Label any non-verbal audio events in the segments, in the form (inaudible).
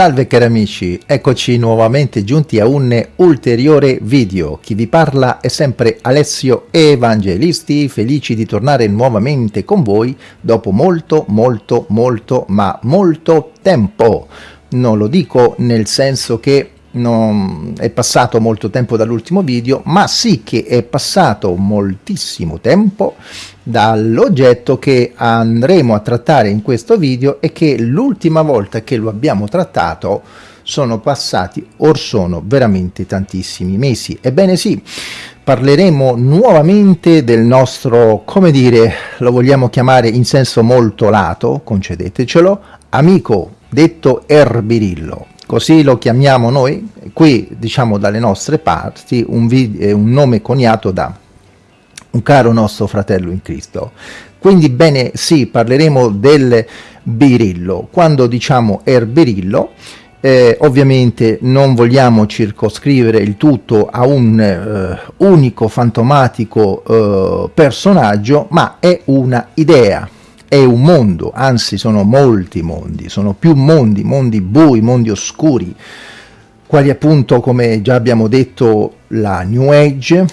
Salve cari amici, eccoci nuovamente giunti a un ulteriore video. Chi vi parla è sempre Alessio Evangelisti, felici di tornare nuovamente con voi dopo molto molto molto ma molto tempo. Non lo dico nel senso che non è passato molto tempo dall'ultimo video, ma sì che è passato moltissimo tempo dall'oggetto che andremo a trattare in questo video e che l'ultima volta che lo abbiamo trattato sono passati or sono veramente tantissimi mesi. Ebbene sì, parleremo nuovamente del nostro, come dire, lo vogliamo chiamare in senso molto lato, concedetecelo, amico detto Erbirillo così lo chiamiamo noi, qui diciamo dalle nostre parti un, un nome coniato da un caro nostro fratello in Cristo. Quindi bene, sì, parleremo del birillo. Quando diciamo erbirillo, eh, ovviamente non vogliamo circoscrivere il tutto a un eh, unico fantomatico eh, personaggio, ma è una idea, è un mondo, anzi sono molti mondi, sono più mondi, mondi bui, mondi oscuri, quali appunto come già abbiamo detto la New Age,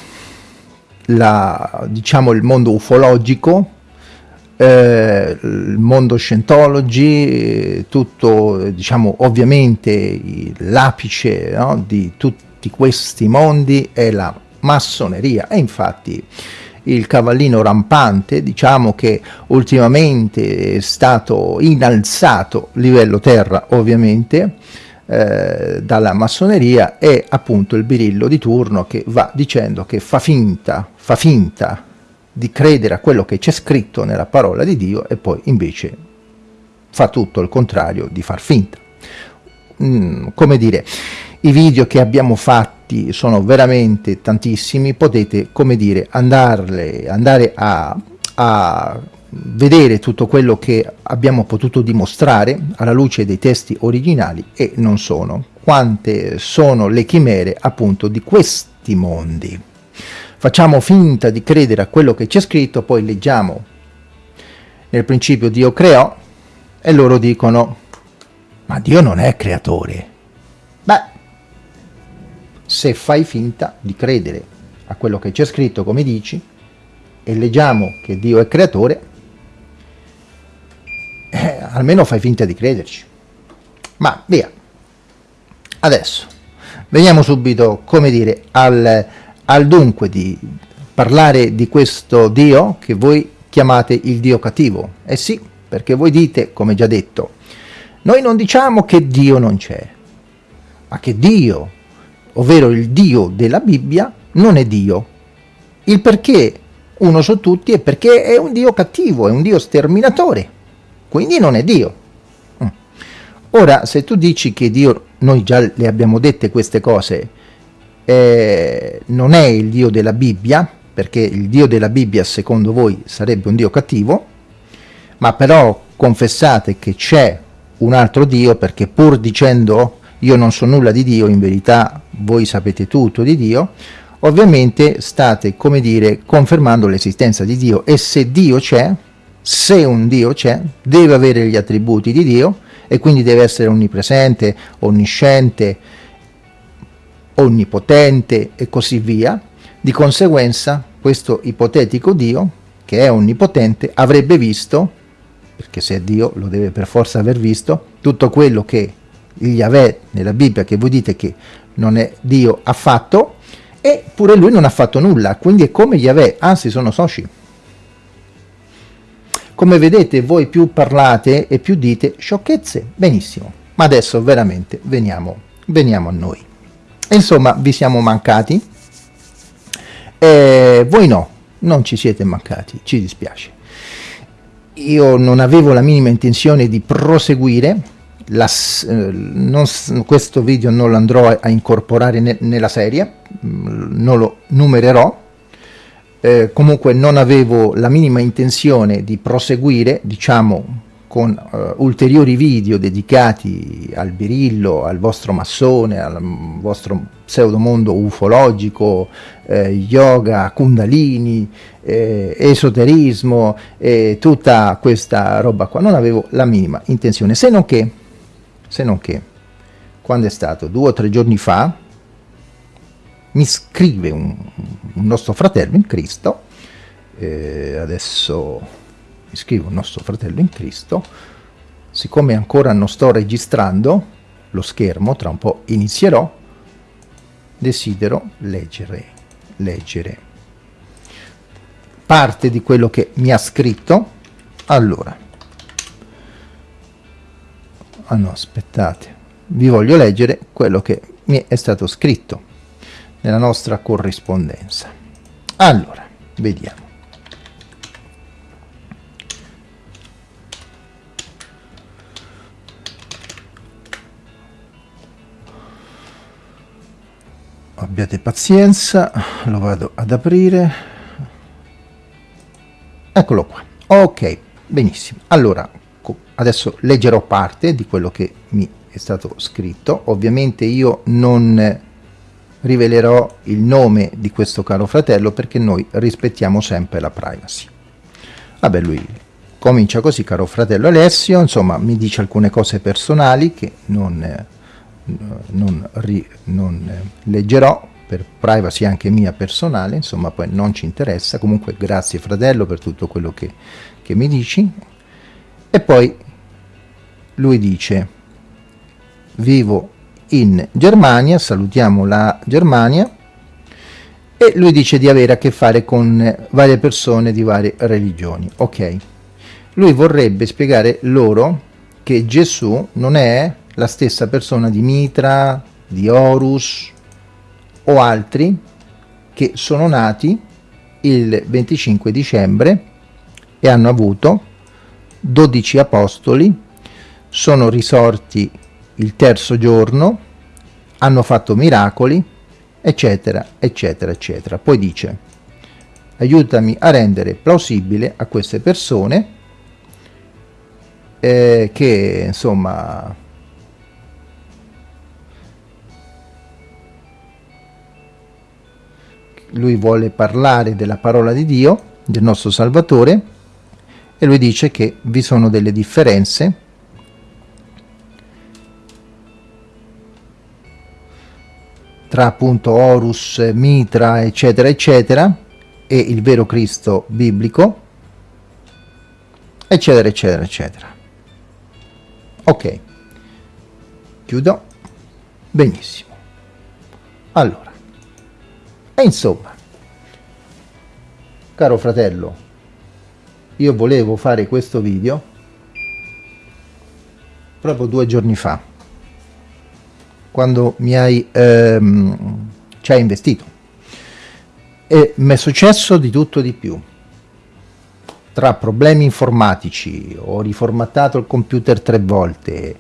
la, diciamo il mondo ufologico, eh, il mondo Scientology, tutto diciamo ovviamente l'apice no, di tutti questi mondi è la massoneria. E infatti il cavallino rampante, diciamo che ultimamente è stato innalzato livello terra ovviamente eh, dalla massoneria, è appunto il birillo di turno che va dicendo che fa finta, fa finta di credere a quello che c'è scritto nella parola di Dio e poi invece fa tutto il contrario di far finta. Mm, come dire, i video che abbiamo fatti sono veramente tantissimi, potete, come dire, andarle, andare a, a vedere tutto quello che abbiamo potuto dimostrare alla luce dei testi originali e non sono. Quante sono le chimere appunto di questi mondi. Facciamo finta di credere a quello che c'è scritto, poi leggiamo nel principio Dio creò e loro dicono ma Dio non è creatore. Se fai finta di credere a quello che c'è scritto come dici e leggiamo che Dio è creatore, eh, almeno fai finta di crederci. Ma via. Adesso, veniamo subito, come dire, al, al dunque di parlare di questo Dio che voi chiamate il Dio cattivo. Eh sì, perché voi dite, come già detto, noi non diciamo che Dio non c'è, ma che Dio ovvero il Dio della Bibbia, non è Dio. Il perché uno su tutti è perché è un Dio cattivo, è un Dio sterminatore, quindi non è Dio. Mm. Ora, se tu dici che Dio, noi già le abbiamo dette queste cose, eh, non è il Dio della Bibbia, perché il Dio della Bibbia secondo voi sarebbe un Dio cattivo, ma però confessate che c'è un altro Dio perché pur dicendo io non so nulla di Dio, in verità voi sapete tutto di Dio, ovviamente state, come dire, confermando l'esistenza di Dio e se Dio c'è, se un Dio c'è, deve avere gli attributi di Dio e quindi deve essere onnipresente, onnisciente, onnipotente e così via. Di conseguenza questo ipotetico Dio, che è onnipotente, avrebbe visto, perché se è Dio lo deve per forza aver visto, tutto quello che Yahweh nella Bibbia che voi dite che non è Dio affatto, e pure lui non ha fatto nulla, quindi è come Yahweh, anzi sono soci. Come vedete voi più parlate e più dite sciocchezze, benissimo, ma adesso veramente veniamo, veniamo a noi. Insomma, vi siamo mancati, e voi no, non ci siete mancati, ci dispiace. Io non avevo la minima intenzione di proseguire, la, eh, non, questo video non lo andrò a, a incorporare ne, nella serie, mm, non lo numererò, eh, comunque non avevo la minima intenzione di proseguire, diciamo, con uh, ulteriori video dedicati al birillo, al vostro massone, al vostro pseudomondo ufologico, eh, yoga, kundalini, eh, esoterismo e tutta questa roba qua. Non avevo la minima intenzione, se non che se non che quando è stato? Due o tre giorni fa, mi scrive un, un nostro fratello in Cristo, eh, adesso mi scrive un nostro fratello in Cristo, siccome ancora non sto registrando lo schermo, tra un po' inizierò, desidero leggere, leggere parte di quello che mi ha scritto. Allora, ah no, aspettate, vi voglio leggere quello che mi è stato scritto nella nostra corrispondenza. Allora, vediamo. Abbiate pazienza, lo vado ad aprire. Eccolo qua. Ok, benissimo. Allora, adesso leggerò parte di quello che mi è stato scritto. Ovviamente io non rivelerò il nome di questo caro fratello perché noi rispettiamo sempre la privacy. Vabbè, lui comincia così, caro fratello Alessio, insomma, mi dice alcune cose personali che non, non, ri, non leggerò per privacy anche mia personale, insomma, poi non ci interessa. Comunque, grazie fratello per tutto quello che, che mi dici. E poi lui dice, vivo in Germania, salutiamo la Germania, e lui dice di avere a che fare con varie persone di varie religioni. Ok, lui vorrebbe spiegare loro che Gesù non è la stessa persona di Mitra, di Horus o altri che sono nati il 25 dicembre e hanno avuto 12 apostoli, sono risorti il terzo giorno, hanno fatto miracoli, eccetera, eccetera, eccetera. Poi dice, aiutami a rendere plausibile a queste persone eh, che, insomma, lui vuole parlare della parola di Dio, del nostro Salvatore, e lui dice che vi sono delle differenze tra appunto Horus, Mitra, eccetera, eccetera, e il vero Cristo biblico, eccetera, eccetera, eccetera. Ok, chiudo. Benissimo. Allora, e insomma, caro fratello, io volevo fare questo video proprio due giorni fa quando mi hai, ehm, ci hai investito. E mi è successo di tutto di più. Tra problemi informatici, ho riformattato il computer tre volte,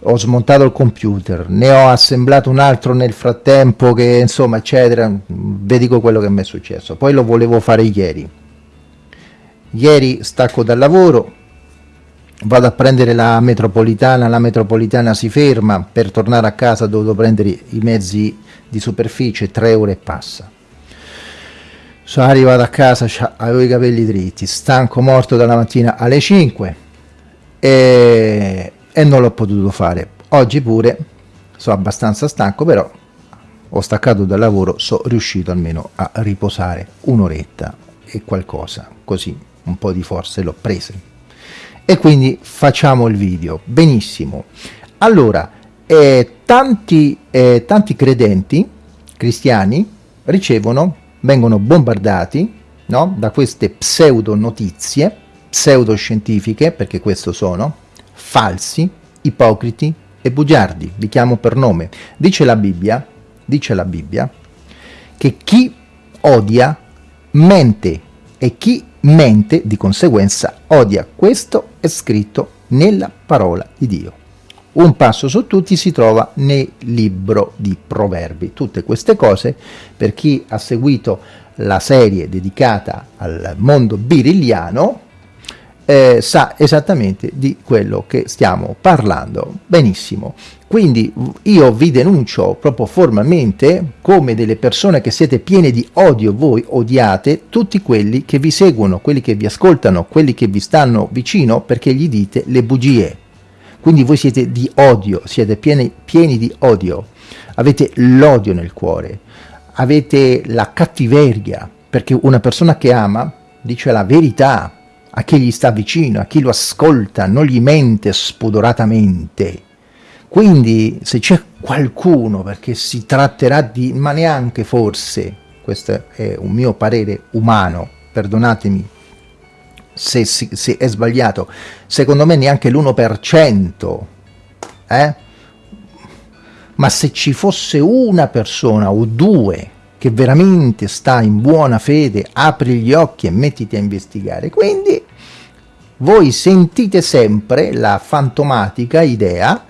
ho smontato il computer, ne ho assemblato un altro nel frattempo che insomma eccetera, vi dico quello che mi è successo. Poi lo volevo fare ieri. Ieri stacco dal lavoro, vado a prendere la metropolitana, la metropolitana si ferma, per tornare a casa ho prendere i mezzi di superficie, 3 ore e passa. Sono arrivato a casa, avevo i capelli dritti, stanco morto dalla mattina alle 5 e, e non l'ho potuto fare. Oggi pure sono abbastanza stanco, però ho staccato dal lavoro, sono riuscito almeno a riposare un'oretta e qualcosa, così un po' di forze l'ho prese e quindi facciamo il video benissimo allora eh, tanti, eh, tanti credenti cristiani ricevono vengono bombardati no? da queste pseudo notizie pseudoscientifiche perché questo sono falsi ipocriti e bugiardi li chiamo per nome dice la Bibbia dice la Bibbia che chi odia mente e chi mente di conseguenza odia. Questo è scritto nella parola di Dio. Un passo su tutti si trova nel libro di Proverbi. Tutte queste cose, per chi ha seguito la serie dedicata al mondo birilliano, eh, sa esattamente di quello che stiamo parlando. Benissimo. Quindi io vi denuncio proprio formalmente come delle persone che siete piene di odio, voi odiate tutti quelli che vi seguono, quelli che vi ascoltano, quelli che vi stanno vicino perché gli dite le bugie. quindi voi siete di odio, siete pieni, pieni di odio, avete l'odio nel cuore, avete la cattiveria, perché una persona che ama dice la verità a chi gli sta vicino, a chi lo ascolta, non gli mente spudoratamente. Quindi se c'è qualcuno, perché si tratterà di, ma neanche forse, questo è un mio parere umano, perdonatemi se, se è sbagliato, secondo me neanche l'1%, eh? ma se ci fosse una persona o due che veramente sta in buona fede, apri gli occhi e mettiti a investigare. Quindi voi sentite sempre la fantomatica idea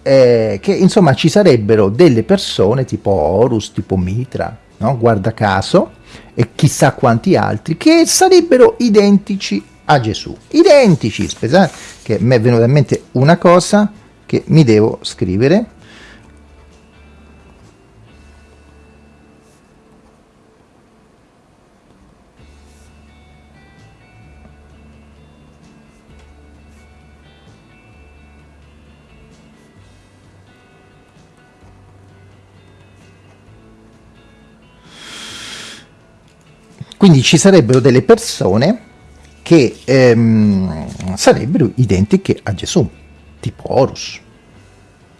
eh, che insomma ci sarebbero delle persone tipo Horus, tipo Mitra, no? guarda caso, e chissà quanti altri, che sarebbero identici a Gesù. Identici, pensate che mi è venuta in mente una cosa che mi devo scrivere, Quindi ci sarebbero delle persone che ehm, sarebbero identiche a Gesù, tipo Horus.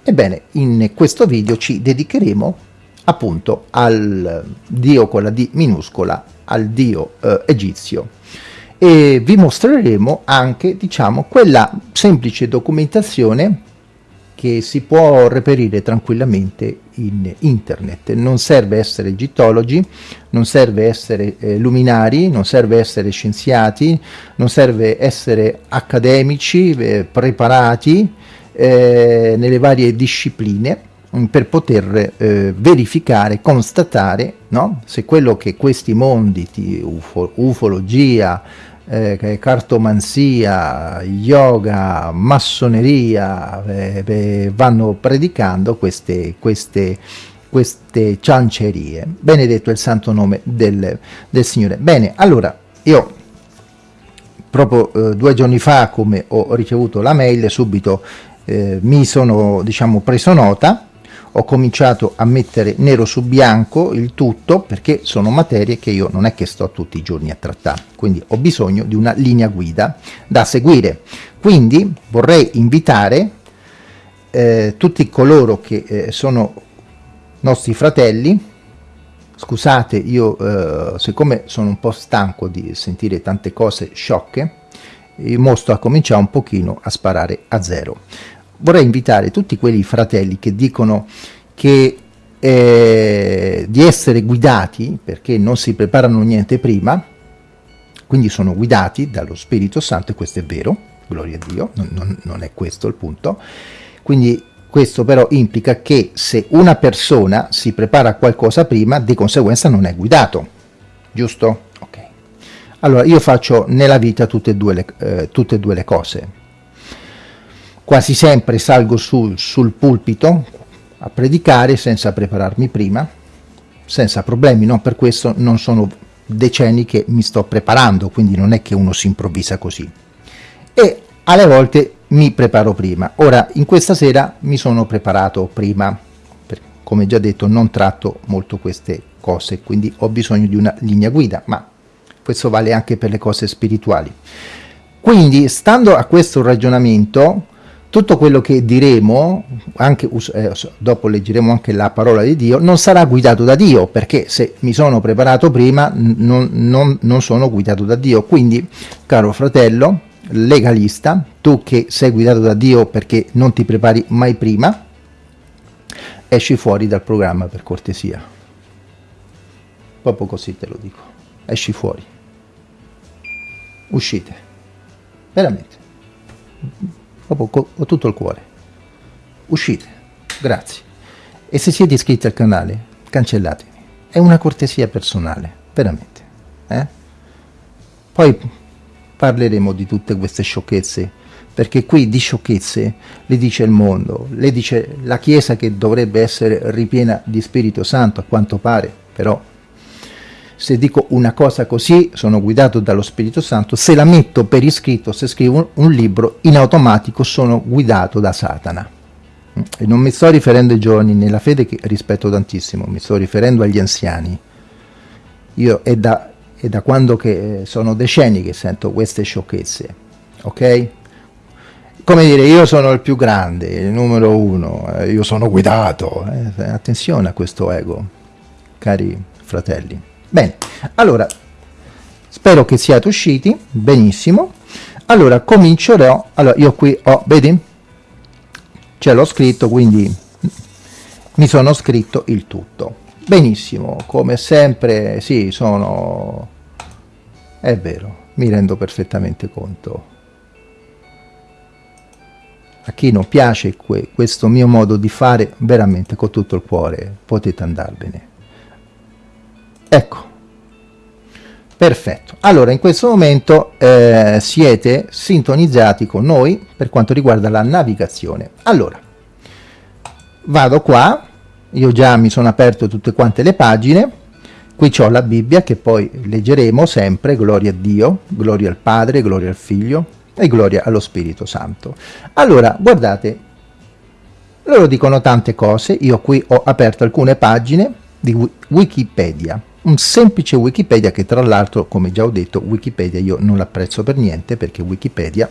Ebbene, in questo video ci dedicheremo appunto al dio con la D minuscola, al dio eh, egizio e vi mostreremo anche, diciamo, quella semplice documentazione che si può reperire tranquillamente in internet. Non serve essere egittologi, non serve essere eh, luminari, non serve essere scienziati, non serve essere accademici, eh, preparati eh, nelle varie discipline mm, per poter eh, verificare, constatare no? se quello che questi mondi di ufo, ufologia, eh, cartomanzia, yoga, massoneria, eh, vanno predicando queste, queste, queste ciancerie. Benedetto il santo nome del, del Signore. Bene, allora, io proprio eh, due giorni fa, come ho ricevuto la mail, subito eh, mi sono, diciamo, preso nota, ho cominciato a mettere nero su bianco il tutto perché sono materie che io non è che sto tutti i giorni a trattare, quindi ho bisogno di una linea guida da seguire. Quindi vorrei invitare eh, tutti coloro che eh, sono nostri fratelli, scusate io eh, siccome sono un po' stanco di sentire tante cose sciocche, io mostro a cominciare un pochino a sparare a zero vorrei invitare tutti quelli fratelli che dicono che eh, di essere guidati perché non si preparano niente prima, quindi sono guidati dallo Spirito Santo e questo è vero, gloria a Dio, non, non, non è questo il punto, quindi questo però implica che se una persona si prepara a qualcosa prima, di conseguenza non è guidato, giusto? Ok. Allora, io faccio nella vita tutte e due le, eh, tutte e due le cose, Quasi sempre salgo sul, sul pulpito a predicare senza prepararmi prima, senza problemi, no? per questo non sono decenni che mi sto preparando, quindi non è che uno si improvvisa così. E alle volte mi preparo prima. Ora, in questa sera mi sono preparato prima, come già detto non tratto molto queste cose, quindi ho bisogno di una linea guida, ma questo vale anche per le cose spirituali. Quindi, stando a questo ragionamento, tutto quello che diremo, anche, eh, dopo leggeremo anche la parola di Dio, non sarà guidato da Dio, perché se mi sono preparato prima non, non, non sono guidato da Dio. Quindi, caro fratello, legalista, tu che sei guidato da Dio perché non ti prepari mai prima, esci fuori dal programma per cortesia. Proprio così te lo dico. Esci fuori. Uscite. Veramente proprio con tutto il cuore. Uscite, grazie. E se siete iscritti al canale, cancellatemi. È una cortesia personale, veramente. Eh? Poi parleremo di tutte queste sciocchezze, perché qui di sciocchezze le dice il mondo, le dice la Chiesa che dovrebbe essere ripiena di Spirito Santo, a quanto pare, però se dico una cosa così sono guidato dallo Spirito Santo, se la metto per iscritto, se scrivo un, libro, in automatico sono guidato da Satana. E non mi sto riferendo ai giovani nella fede che rispetto tantissimo, mi sto riferendo agli anziani. Io è da, è da quando che sono decenni che sento queste sciocchezze, ok? Come dire, io sono il più grande, il numero uno, eh, io sono guidato. Eh, attenzione a questo ego, cari fratelli. Bene, allora, spero che siate usciti, benissimo. Allora, comincerò, allora io qui ho, vedi? Ce l'ho scritto, quindi mi sono scritto il tutto. Benissimo, come sempre, sì, sono... è vero, mi rendo perfettamente conto. A chi non piace que questo mio modo di fare, veramente con tutto il cuore potete andarvene. Ecco, perfetto. Allora, in questo momento eh, siete sintonizzati con noi per quanto riguarda la navigazione. Allora, vado qua, io già mi sono aperto tutte quante le pagine, qui ho la Bibbia che poi leggeremo sempre, gloria a Dio, gloria al Padre, gloria al Figlio e gloria allo Spirito Santo. Allora, guardate, loro dicono tante cose, io qui ho aperto alcune pagine di Wikipedia, un semplice Wikipedia che tra l'altro, come già ho detto, Wikipedia io non l'apprezzo per niente perché Wikipedia,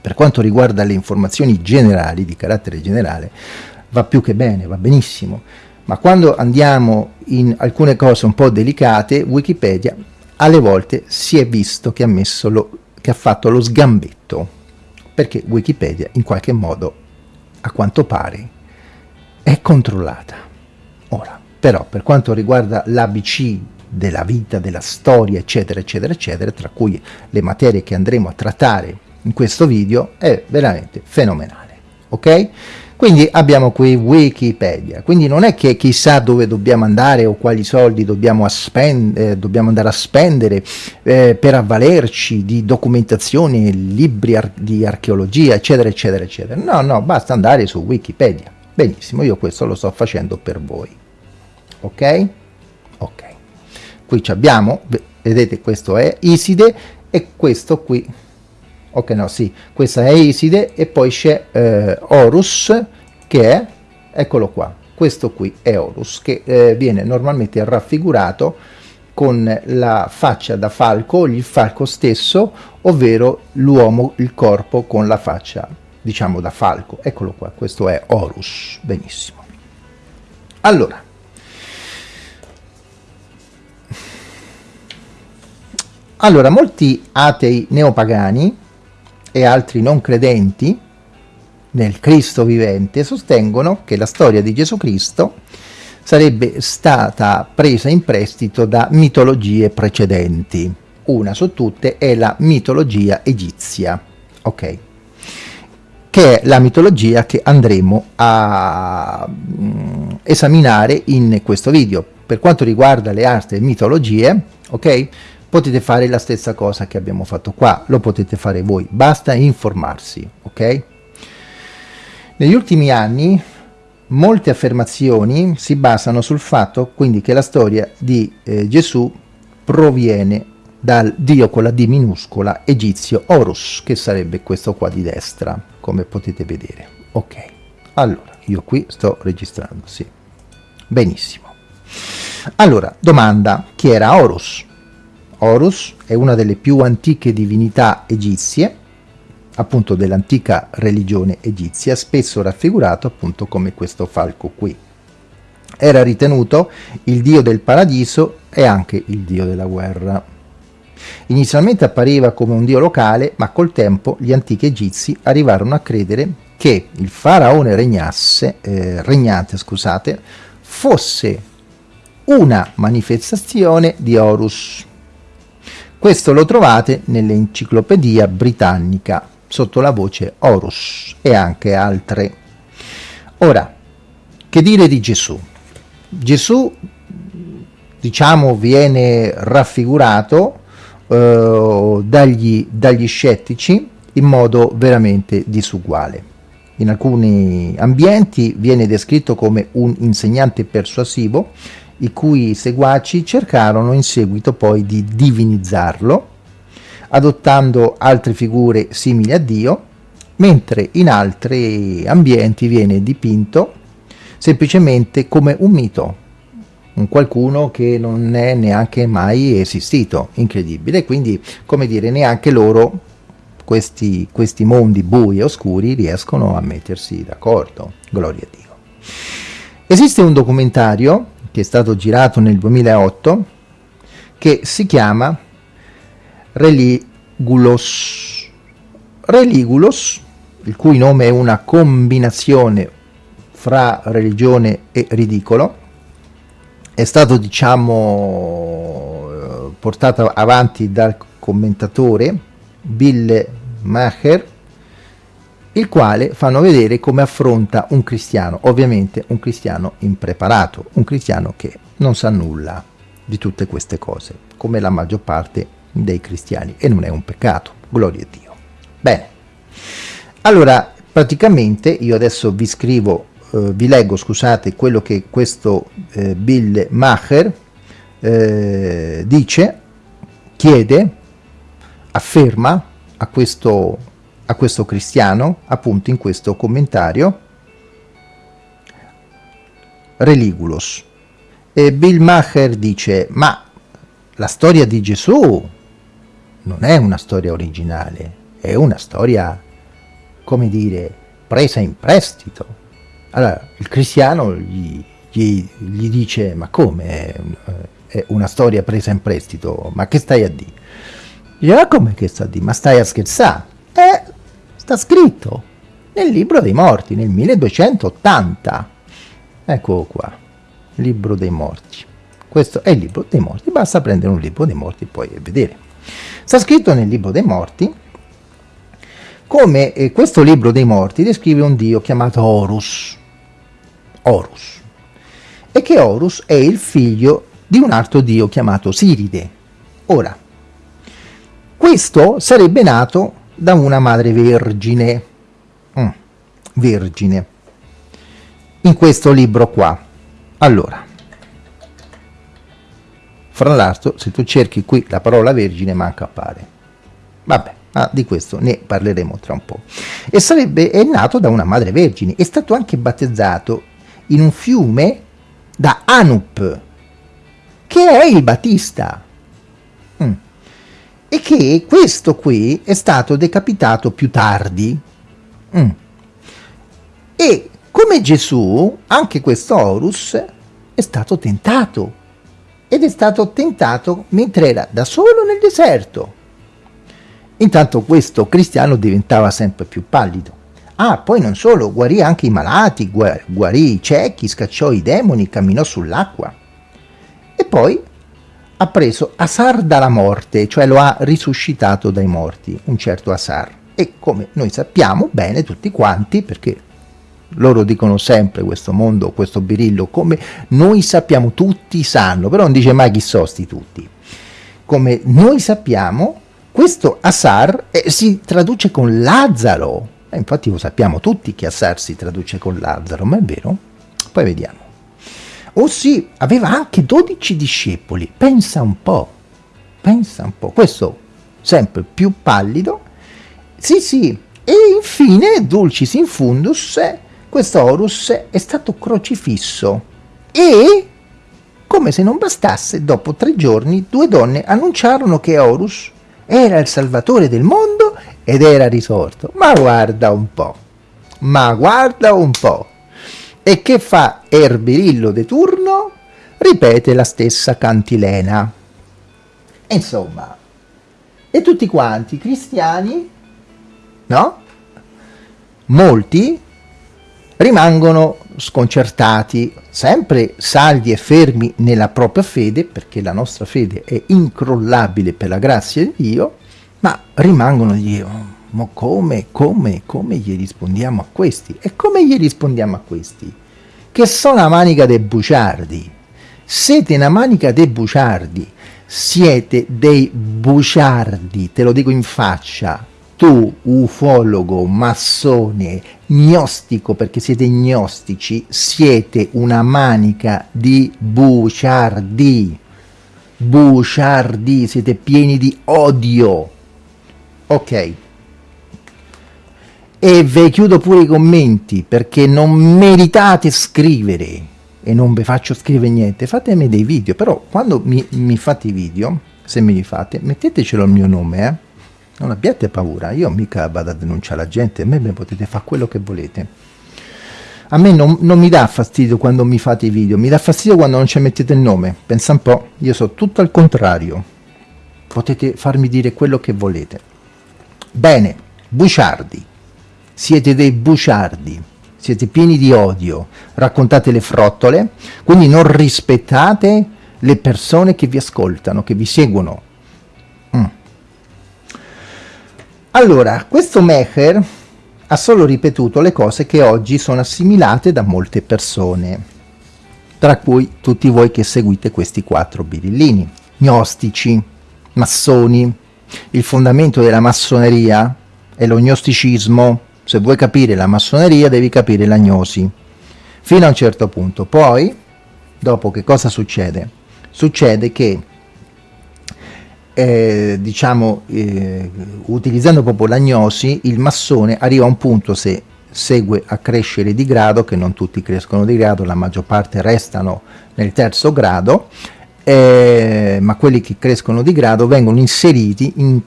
per quanto riguarda le informazioni generali, di carattere generale, va più che bene, va benissimo, ma quando andiamo in alcune cose un po' delicate, Wikipedia alle volte si è visto che ha, messo lo, che ha fatto lo sgambetto, perché Wikipedia in qualche modo, a quanto pare, è controllata. Però per quanto riguarda l'ABC della vita, della storia, eccetera, eccetera, eccetera, tra cui le materie che andremo a trattare in questo video, è veramente fenomenale, ok? Quindi abbiamo qui Wikipedia, quindi non è che chissà dove dobbiamo andare o quali soldi dobbiamo, eh, dobbiamo andare a spendere eh, per avvalerci di documentazioni, libri ar di archeologia, eccetera, eccetera, eccetera. No, no, basta andare su Wikipedia. Benissimo, io questo lo sto facendo per voi ok? Ok. Qui abbiamo, vedete questo è Iside e questo qui, ok no sì, questa è Iside e poi c'è eh, Horus che è, eccolo qua, questo qui è Horus che eh, viene normalmente raffigurato con la faccia da falco, il falco stesso, ovvero l'uomo, il corpo con la faccia, diciamo, da falco. Eccolo qua, questo è Horus, benissimo. Allora, Allora, molti atei neopagani e altri non credenti nel Cristo vivente sostengono che la storia di Gesù Cristo sarebbe stata presa in prestito da mitologie precedenti. Una su tutte è la mitologia egizia, ok? Che è la mitologia che andremo a mm, esaminare in questo video. Per quanto riguarda le altre mitologie, ok? Potete fare la stessa cosa che abbiamo fatto qua, lo potete fare voi, basta informarsi, ok? Negli ultimi anni molte affermazioni si basano sul fatto quindi che la storia di eh, Gesù proviene dal dio con la D minuscola egizio Horus, che sarebbe questo qua di destra, come potete vedere. Ok, allora, io qui sto registrando, sì. Benissimo. Allora, domanda, chi era Horus? Horus è una delle più antiche divinità egizie, appunto dell'antica religione egizia, spesso raffigurato appunto come questo falco qui. Era ritenuto il dio del paradiso e anche il dio della guerra. Inizialmente appariva come un dio locale, ma col tempo gli antichi egizi arrivarono a credere che il faraone regnasse, eh, regnante scusate, fosse una manifestazione di Horus, questo lo trovate nell'enciclopedia britannica sotto la voce Horus e anche altre. Ora, che dire di Gesù? Gesù, diciamo, viene raffigurato eh, dagli, dagli scettici in modo veramente disuguale. In alcuni ambienti viene descritto come un insegnante persuasivo, i cui seguaci cercarono in seguito poi di divinizzarlo, adottando altre figure simili a Dio, mentre in altri ambienti viene dipinto semplicemente come un mito, un qualcuno che non è neanche mai esistito, incredibile, quindi come dire neanche loro questi, questi mondi bui e oscuri riescono a mettersi d'accordo, gloria a Dio. Esiste un documentario che è stato girato nel 2008 che si chiama Religulos. Religulos, il cui nome è una combinazione fra religione e ridicolo, è stato diciamo portato avanti dal commentatore Bill Maher il quale fanno vedere come affronta un cristiano, ovviamente un cristiano impreparato, un cristiano che non sa nulla di tutte queste cose, come la maggior parte dei cristiani, e non è un peccato, gloria a Dio. Bene, allora praticamente io adesso vi scrivo, eh, vi leggo, scusate, quello che questo eh, Bill Maher eh, dice, chiede, afferma a questo a questo cristiano, appunto in questo commentario, Religulos. E Bill Maher dice, ma la storia di Gesù non è una storia originale, è una storia, come dire, presa in prestito. Allora, il cristiano gli, gli, gli dice, ma come è, una storia presa in prestito? Ma che stai a dire? Dice, ma come che sta a dire? Ma stai a scherzare? Eh, sta scritto nel libro dei morti, nel 1280. Ecco qua, libro dei morti. Questo è il libro dei morti, basta prendere un libro dei morti poi e vedere. Sta scritto nel libro dei morti come eh, questo libro dei morti descrive un dio chiamato Horus. Horus. E che Horus è il figlio di un altro dio chiamato Siride. Ora, questo sarebbe nato da una madre vergine, mm, vergine, in questo libro qua. Allora, fra l'altro, se tu cerchi qui la parola vergine, manca appare. Vabbè, ma di questo ne parleremo tra un po'. E sarebbe, è nato da una madre vergine, è stato anche battezzato in un fiume da Anup, che è il Battista e che questo qui è stato decapitato più tardi. Mm. E come Gesù, anche questo Horus è stato tentato. Ed è stato tentato mentre era da solo nel deserto. Intanto questo cristiano diventava sempre più pallido. Ah, poi non solo, guarì anche i malati, guarì i ciechi, scacciò i demoni, camminò sull'acqua. E poi ha preso Asar dalla morte, cioè lo ha risuscitato dai morti, un certo Asar. E come noi sappiamo bene tutti quanti, perché loro dicono sempre questo mondo, questo birillo, come noi sappiamo, tutti sanno, però non dice mai chi sono tutti. Come noi sappiamo, questo Asar eh, si traduce con Lazzaro, eh, infatti lo sappiamo tutti che Asar si traduce con Lazzaro, ma è vero? Poi vediamo. Oh sì, aveva anche 12 discepoli, pensa un po', pensa un po', questo sempre più pallido, sì sì, e infine, dulcis in fundus, questo Horus è stato crocifisso. E, come se non bastasse, dopo tre giorni due donne annunciarono che Horus era il salvatore del mondo ed era risorto. Ma guarda un po', ma guarda un po'. E che fa Erbirillo de turno? Ripete la stessa cantilena. Insomma, e tutti quanti cristiani, no? Molti rimangono sconcertati, sempre saldi e fermi nella propria fede, perché la nostra fede è incrollabile per la grazia di Dio, ma rimangono di ma come, come, come gli rispondiamo a questi? E come gli rispondiamo a questi? Che sono una manica dei buciardi. Siete una manica dei buciardi. Siete dei buciardi, te lo dico in faccia. tu, ufologo, massone, gnostico, perché siete gnostici, siete una manica di buciardi. Buciardi, siete pieni di odio. Ok. E ve chiudo pure i commenti, perché non meritate scrivere. E non vi faccio scrivere niente. Fatemi dei video, però quando mi, mi fate i video, se me li fate, mettetecelo il mio nome, eh non abbiate paura, io mica vado a denunciare la gente, a me potete fare quello che volete. A me non, non, mi dà fastidio quando mi fate i video, mi dà fastidio quando non ci mettete il nome. Pensa un po', io so tutto al contrario. Potete farmi dire quello che volete. Bene, buciardi. Siete dei buciardi. Siete pieni di odio. Raccontate le frottole, quindi non rispettate le persone che vi ascoltano, che vi seguono Allora, questo Mecher ha solo ripetuto le cose che oggi sono assimilate da molte persone, tra cui tutti voi che seguite questi quattro birillini, gnostici, massoni, il fondamento della massoneria è lo gnosticismo, se vuoi capire la massoneria devi capire la gnosi, fino a un certo punto. Poi, dopo che cosa succede? Succede che eh, diciamo, eh, utilizzando proprio l'agnosi, il massone arriva a un punto se segue a crescere di grado, che non tutti crescono di grado, la maggior parte restano nel terzo grado, eh, ma quelli che crescono di grado vengono inseriti in,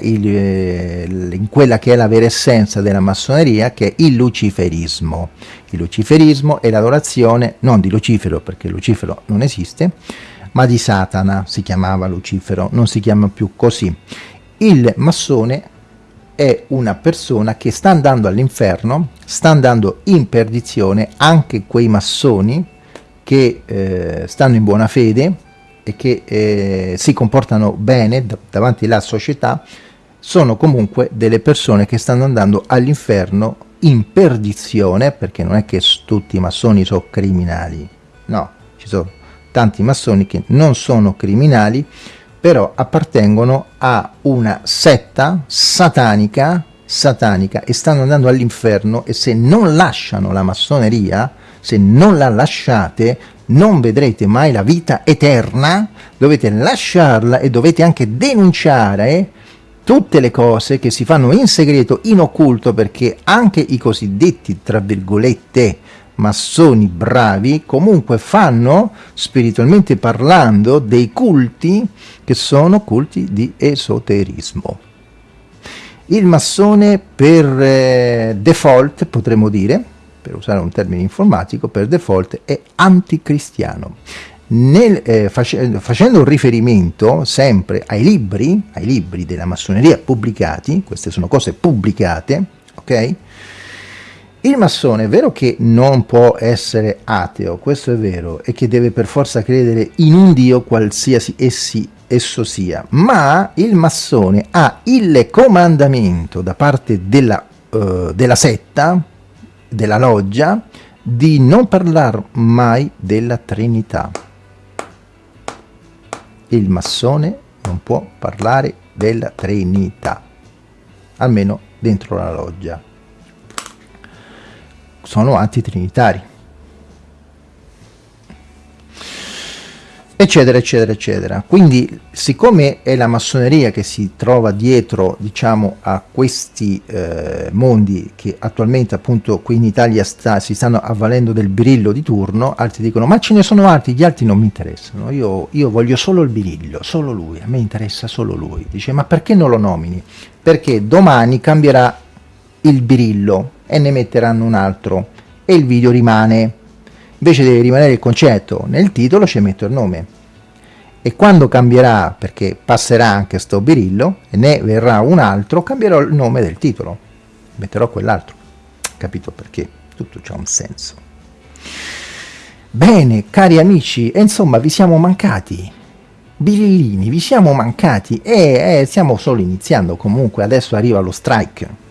il, eh, in quella che è la vera essenza della massoneria, che è il luciferismo. Il luciferismo è l'adorazione, non di Lucifero, perché Lucifero non esiste, ma di Satana si chiamava Lucifero, non si chiama più così. Il massone è una persona che sta andando all'inferno, sta andando in perdizione, anche quei massoni che eh, stanno in buona fede e che eh, si comportano bene davanti alla società, sono comunque delle persone che stanno andando all'inferno in perdizione, perché non è che tutti i massoni sono criminali, no, ci sono tanti massoni che non sono criminali, però appartengono a una setta satanica, satanica e stanno andando all'inferno e se non lasciano la massoneria, se non la lasciate, non vedrete mai la vita eterna, dovete lasciarla e dovete anche denunciare tutte le cose che si fanno in segreto, in occulto, perché anche i cosiddetti, tra virgolette, massoni bravi comunque fanno, spiritualmente parlando, dei culti che sono culti di esoterismo. Il massone per eh, default, potremmo dire, per usare un termine informatico, per default è anticristiano. Nel, eh, face, facendo un riferimento sempre ai libri, ai libri della massoneria pubblicati, queste sono cose pubblicate, ok? Il massone è vero che non può essere ateo, questo è vero, e che deve per forza credere in un Dio qualsiasi essi, esso sia, ma il massone ha il comandamento da parte della, uh, della setta, della loggia, di non parlare mai della Trinità. Il massone non può parlare della Trinità, almeno dentro la loggia sono antitrinitari. Eccetera eccetera eccetera. Quindi siccome è la massoneria che si trova dietro diciamo a questi eh, mondi che attualmente appunto qui in Italia sta, si stanno avvalendo del birillo di turno altri dicono ma ce ne sono altri gli altri non mi interessano. Io, io voglio solo il birillo solo lui a me interessa solo lui. Dice ma perché non lo nomini? Perché domani cambierà il birillo e ne metteranno un altro e il video rimane. Invece deve rimanere il concetto, nel titolo ci metto il nome. E quando cambierà, perché passerà anche sto birillo, e ne verrà un altro, cambierò il nome del titolo. Metterò quell'altro. Capito perché? Tutto c'ha un senso. Bene, cari amici, e insomma vi siamo mancati. Birillini, vi siamo mancati e eh, stiamo solo iniziando, comunque adesso arriva lo strike.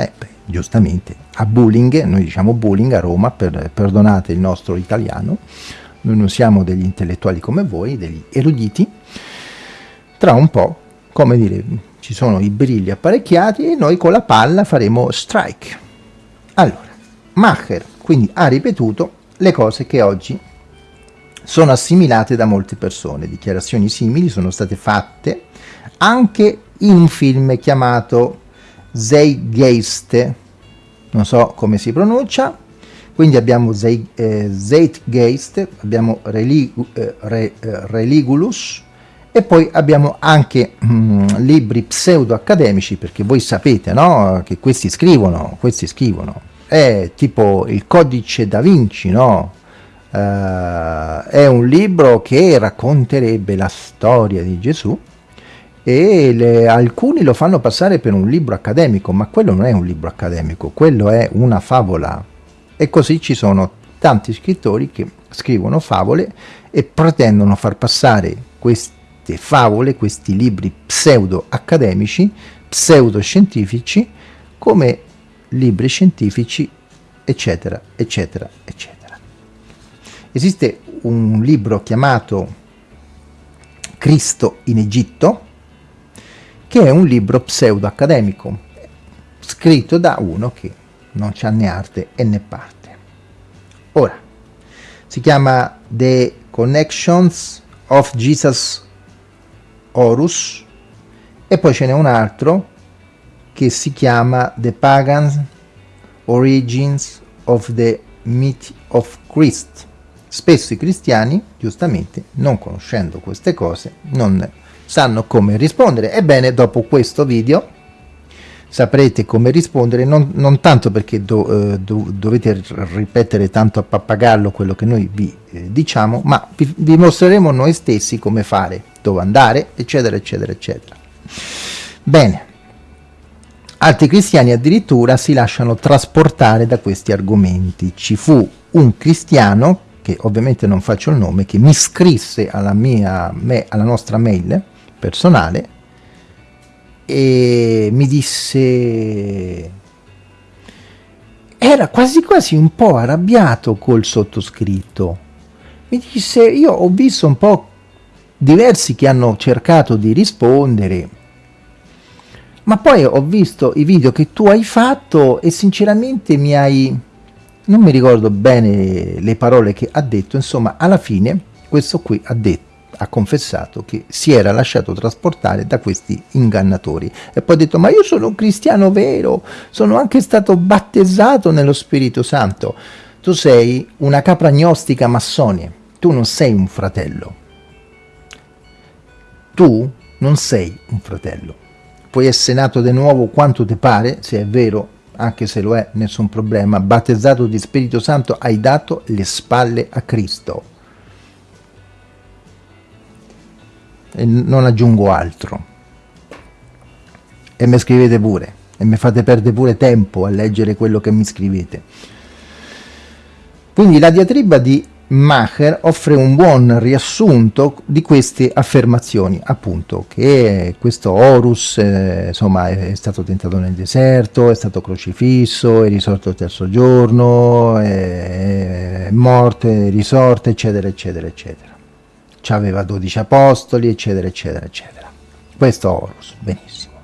Eh, beh, giustamente, a bullying, noi diciamo bullying a Roma, per, perdonate il nostro italiano, noi non siamo degli intellettuali come voi, degli eruditi, tra un po' come dire, ci sono i brilli apparecchiati e noi con la palla faremo strike. Allora, Macher quindi ha ripetuto le cose che oggi sono assimilate da molte persone. Dichiarazioni simili sono state fatte anche in un film chiamato Zeitgeist, non so come si pronuncia, quindi abbiamo eh, Zeitgeist, abbiamo Religu, eh, Re, eh, Religulus e poi abbiamo anche mm, libri pseudo-accademici, perché voi sapete no? che questi scrivono, questi scrivono, è tipo il codice da Vinci, no? Uh, è un libro che racconterebbe la storia di Gesù e le, alcuni lo fanno passare per un libro accademico, ma quello non è un libro accademico, quello è una favola. E così ci sono tanti scrittori che scrivono favole e pretendono far passare queste favole, questi libri pseudo-accademici, pseudo-scientifici, come libri scientifici, eccetera, eccetera, eccetera. Esiste un libro chiamato Cristo in Egitto, che è un libro pseudo-accademico, scritto da uno che non c'ha né arte e né parte. Ora, si chiama The Connections of Jesus Horus e poi ce n'è un altro che si chiama The Pagan Origins of the Myth of Christ. Spesso i cristiani, giustamente, non conoscendo queste cose, non sanno come rispondere. Ebbene, dopo questo video saprete come rispondere, non, non tanto perché do, eh, do, dovete ripetere tanto a pappagallo quello che noi vi eh, diciamo, ma vi, vi mostreremo noi stessi come fare, dove andare, eccetera, eccetera, eccetera. Bene, altri cristiani addirittura si lasciano trasportare da questi argomenti. Ci fu un cristiano, che ovviamente non faccio il nome, che mi scrisse alla, mia, me, alla nostra mail personale e mi disse era quasi quasi un po' arrabbiato col sottoscritto. Mi disse io ho visto un po' diversi che hanno cercato di rispondere ma poi ho visto i video che tu hai fatto e sinceramente mi hai non mi ricordo bene le parole che ha detto insomma alla fine questo qui ha detto ha confessato che si era lasciato trasportare da questi ingannatori e poi ha detto ma io sono un cristiano vero, sono anche stato battezzato nello Spirito Santo. Tu sei una capra gnostica massonia, tu non sei un fratello. Tu non sei un fratello. Puoi essere nato di nuovo quanto ti pare, se è vero, anche se lo è, nessun problema. Battezzato di Spirito Santo, hai dato le spalle a Cristo e non aggiungo altro. E mi scrivete pure e mi fate perdere pure tempo a leggere quello che mi scrivete. Quindi la diatriba di Macher offre un buon riassunto di queste affermazioni, appunto, che questo Horus eh, insomma, è, stato tentato nel deserto, è stato crocifisso, è risorto il terzo giorno, è, è morto, è risorto, eccetera, eccetera, eccetera aveva 12 apostoli, eccetera, eccetera, eccetera. Questo Horus, benissimo.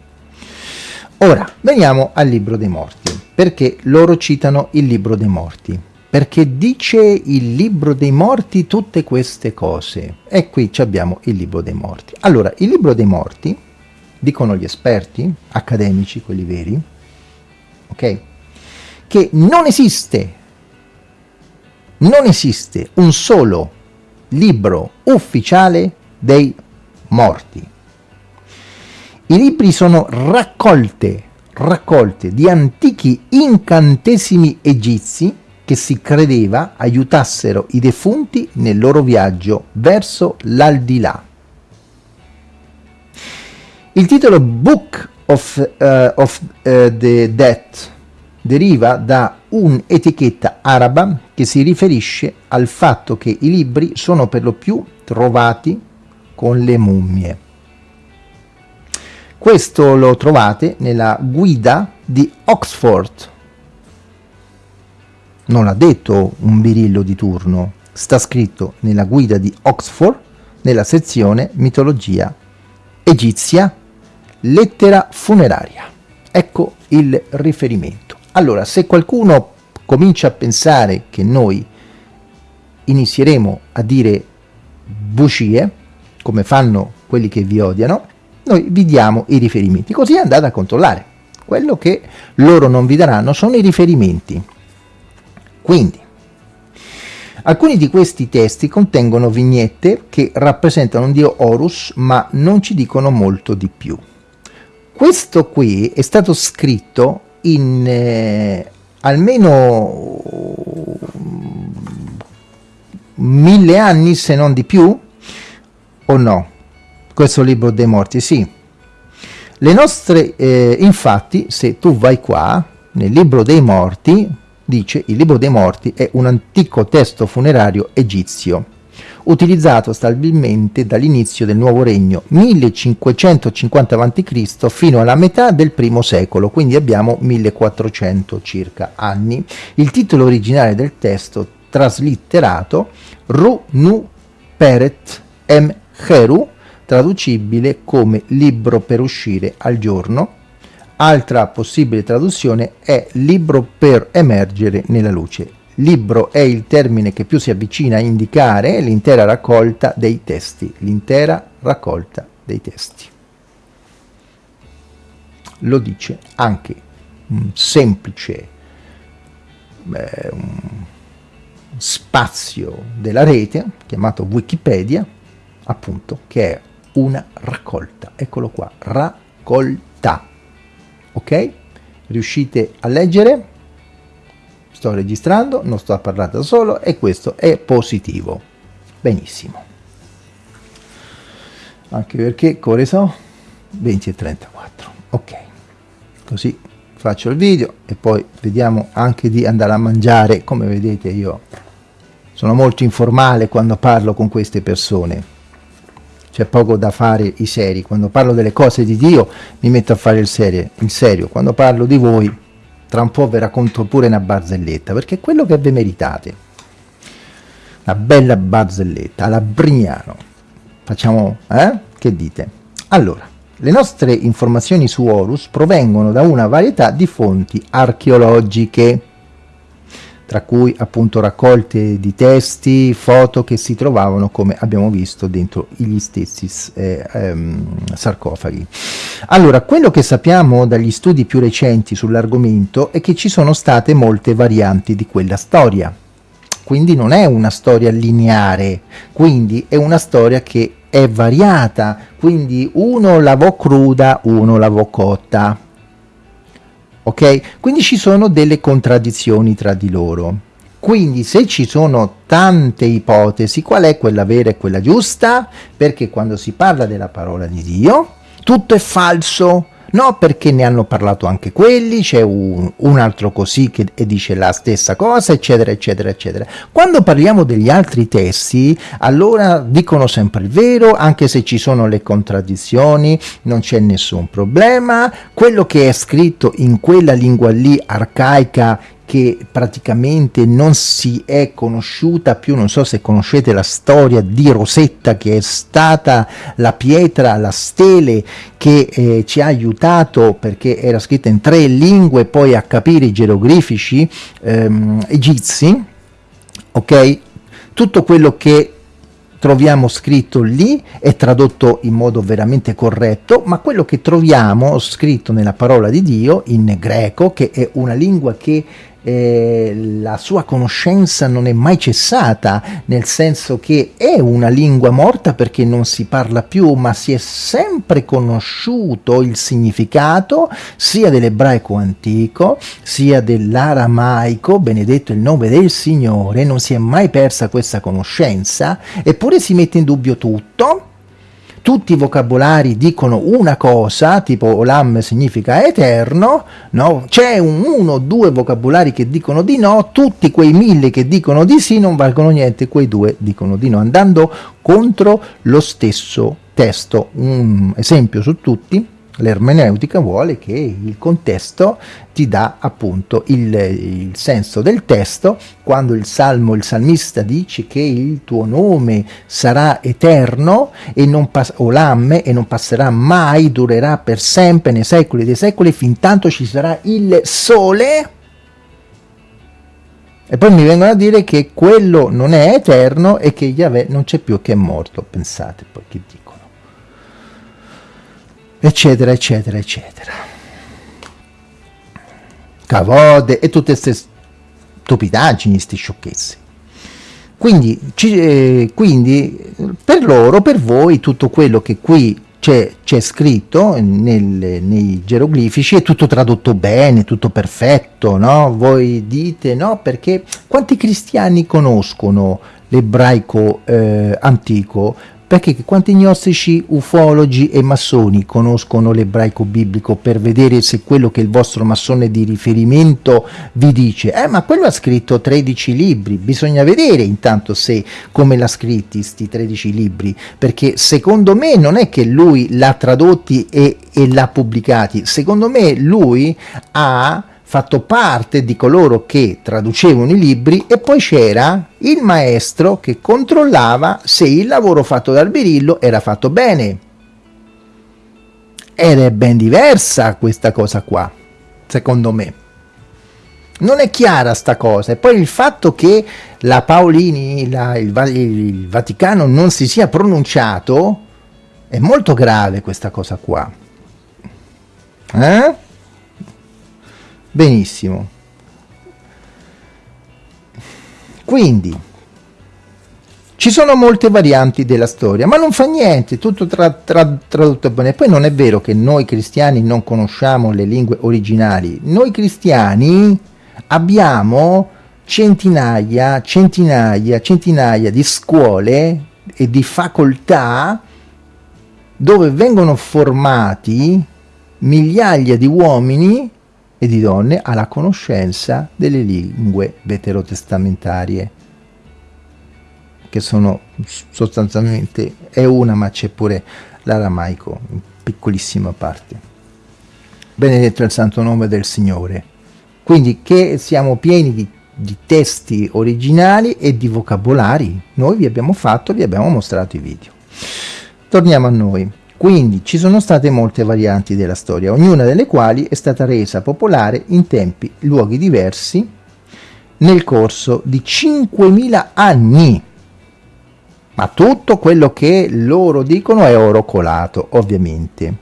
Ora, veniamo al libro dei morti. Perché loro citano il libro dei morti? Perché dice il libro dei morti tutte queste cose. E qui abbiamo il libro dei morti. Allora, il libro dei morti, dicono gli esperti, accademici, quelli veri, ok? Che non esiste, non esiste un solo libro ufficiale dei morti. I libri sono raccolte, raccolte di antichi incantesimi egizi che si credeva aiutassero i defunti nel loro viaggio verso l'aldilà. Il titolo Book of, uh, of uh, the Dead deriva da un'etichetta araba che si riferisce al fatto che i libri sono per lo più trovati con le mummie. Questo lo trovate nella guida di Oxford. Non l'ha detto un birillo di turno, sta scritto nella guida di Oxford nella sezione mitologia egizia lettera funeraria. Ecco il riferimento. Allora, se qualcuno comincia a pensare che noi inizieremo a dire bugie, come fanno quelli che vi odiano, noi vi diamo i riferimenti, così andate a controllare. Quello che loro non vi daranno sono i riferimenti. Quindi, alcuni di questi testi contengono vignette che rappresentano un dio Horus, ma non ci dicono molto di più. Questo qui è stato scritto in eh, almeno mille anni, se non di più, o no? Questo libro dei morti, sì. Le nostre, eh, infatti, se tu vai qua, nel libro dei morti, dice il libro dei morti è un antico testo funerario egizio utilizzato stabilmente dall'inizio del nuovo regno 1550 a.C. fino alla metà del primo secolo, quindi abbiamo 1400 circa anni. Il titolo originale del testo traslitterato Ru Nu Peret Em Heru, traducibile come libro per uscire al giorno. Altra possibile traduzione è libro per emergere nella luce. Libro è il termine che più si avvicina a indicare l'intera raccolta dei testi, l'intera raccolta dei testi. Lo dice anche un semplice beh, un spazio della rete chiamato Wikipedia, appunto, che è una raccolta. Eccolo qua, raccolta. Ok? Riuscite a leggere? Sto registrando, non sto da solo e questo è positivo. Benissimo. Anche perché ore so 20 e 34. Ok. Così faccio il video e poi vediamo anche di andare a mangiare. Come vedete io sono molto informale quando parlo con queste persone. C'è poco da fare i seri. Quando parlo delle cose di Dio mi metto a fare il serio. Il serio. Quando parlo di voi tra un po' vi racconto pure una barzelletta, perché è quello che vi meritate. Una bella barzelletta, alla Brignano. Facciamo, eh? Che dite? Allora, le nostre informazioni su Horus provengono da una varietà di fonti archeologiche, tra cui appunto raccolte di testi, foto che si trovavano, come abbiamo visto, dentro gli stessi eh, ehm, sarcofagi. Allora, quello che sappiamo dagli studi più recenti sull'argomento è che ci sono state molte varianti di quella storia. Quindi non è una storia lineare, quindi è una storia che è variata, quindi uno lavò cruda, uno lavò cotta ok? Quindi ci sono delle contraddizioni tra di loro. Quindi se ci sono tante ipotesi, qual è quella vera e quella giusta? Perché quando si parla della parola di Dio, tutto è falso, No, perché ne hanno parlato anche quelli, c'è un, un, altro così che dice la stessa cosa, eccetera, eccetera, eccetera. Quando parliamo degli altri testi, allora dicono sempre il vero, anche se ci sono le contraddizioni, non c'è nessun problema. Quello che è scritto in quella lingua lì arcaica che praticamente non si è conosciuta più, non so se conoscete la storia di Rosetta che è stata la pietra, la stele che eh, ci ha aiutato perché era scritta in tre lingue poi a capire i geroglifici ehm, egizi, ok? Tutto quello che troviamo scritto lì è tradotto in modo veramente corretto, ma quello che troviamo scritto nella parola di Dio in greco, che è una lingua che eh, la sua conoscenza non è mai cessata, nel senso che è una lingua morta perché non si parla più, ma si è sempre conosciuto il significato sia dell'ebraico antico, sia dell'aramaico, benedetto il nome del Signore, non si è mai persa questa conoscenza, eppure si mette in dubbio tutto, tutti i vocabolari dicono una cosa, tipo olam significa eterno, no? c'è un, uno o due vocabolari che dicono di no, tutti quei mille che dicono di sì non valgono niente, quei due dicono di no, andando contro lo stesso testo. Un esempio su tutti, L'ermeneutica vuole che il contesto ti dà appunto il, il, senso del testo, quando il salmo, il salmista dice che il tuo nome sarà eterno e non o lamme e non passerà mai, durerà per sempre nei secoli dei secoli, fin tanto ci sarà il sole. E poi mi vengono a dire che quello non è eterno e che Yahweh non c'è più che è morto, pensate poi che dico eccetera, eccetera, eccetera. Cavode e tutte queste stupidaggini, queste sciocchezze. Quindi, ci, eh, quindi, per loro, per voi, tutto quello che qui c'è scritto nel, nei geroglifici è tutto tradotto bene, tutto perfetto, no? Voi dite no perché quanti cristiani conoscono l'ebraico eh, antico? Perché quanti gnostici, ufologi e massoni conoscono l'ebraico biblico per vedere se quello che il vostro massone di riferimento vi dice? Eh ma quello ha scritto 13 libri. Bisogna vedere intanto se come l'ha scritti sti 13 libri. Perché secondo me non è che lui l'ha tradotti e, e l'ha pubblicati. Secondo me lui ha fatto parte di coloro che traducevano i libri e poi c'era il maestro che controllava se il lavoro fatto dal birillo era fatto bene. Ed è ben diversa questa cosa qua, secondo me. Non è chiara sta cosa. E poi il fatto che la Paolini, la, il, il Vaticano non si sia pronunciato, è molto grave questa cosa qua. Eh? Benissimo. Quindi, ci sono molte varianti della storia, ma non fa niente, tutto tra, tra, tradotto bene. Poi non è vero che noi cristiani non conosciamo le lingue originali. Noi cristiani abbiamo centinaia, centinaia, centinaia di scuole e di facoltà dove vengono formati migliaia di uomini e di donne alla conoscenza delle lingue veterotestamentarie, che sono sostanzialmente, è una ma c'è pure l'aramaico, in piccolissima parte. Benedetto è il santo nome del Signore. Quindi che siamo pieni di, di testi originali e di vocabolari. Noi vi abbiamo fatto, vi abbiamo mostrato i video. Torniamo a noi. Quindi ci sono state molte varianti della storia, ognuna delle quali è stata resa popolare in tempi, luoghi diversi, nel corso di 5.000 anni. Ma tutto quello che loro dicono è oro colato, ovviamente.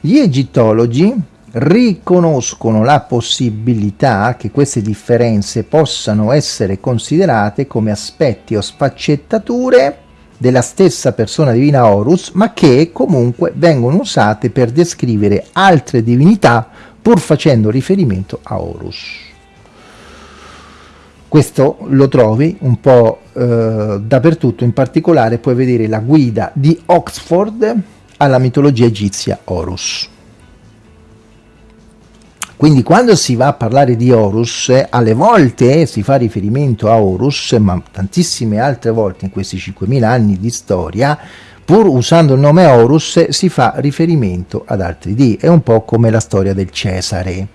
Gli egittologi riconoscono la possibilità che queste differenze possano essere considerate come aspetti o sfaccettature della stessa persona divina Horus, ma che comunque vengono usate per descrivere altre divinità pur facendo riferimento a Horus. Questo lo trovi un po' eh, dappertutto, in particolare puoi vedere la guida di Oxford alla mitologia egizia Horus. Quindi quando si va a parlare di Horus, alle volte si fa riferimento a Horus, ma tantissime altre volte in questi 5.000 anni di storia, pur usando il nome Horus, si fa riferimento ad altri dei. È un po' come la storia del Cesare,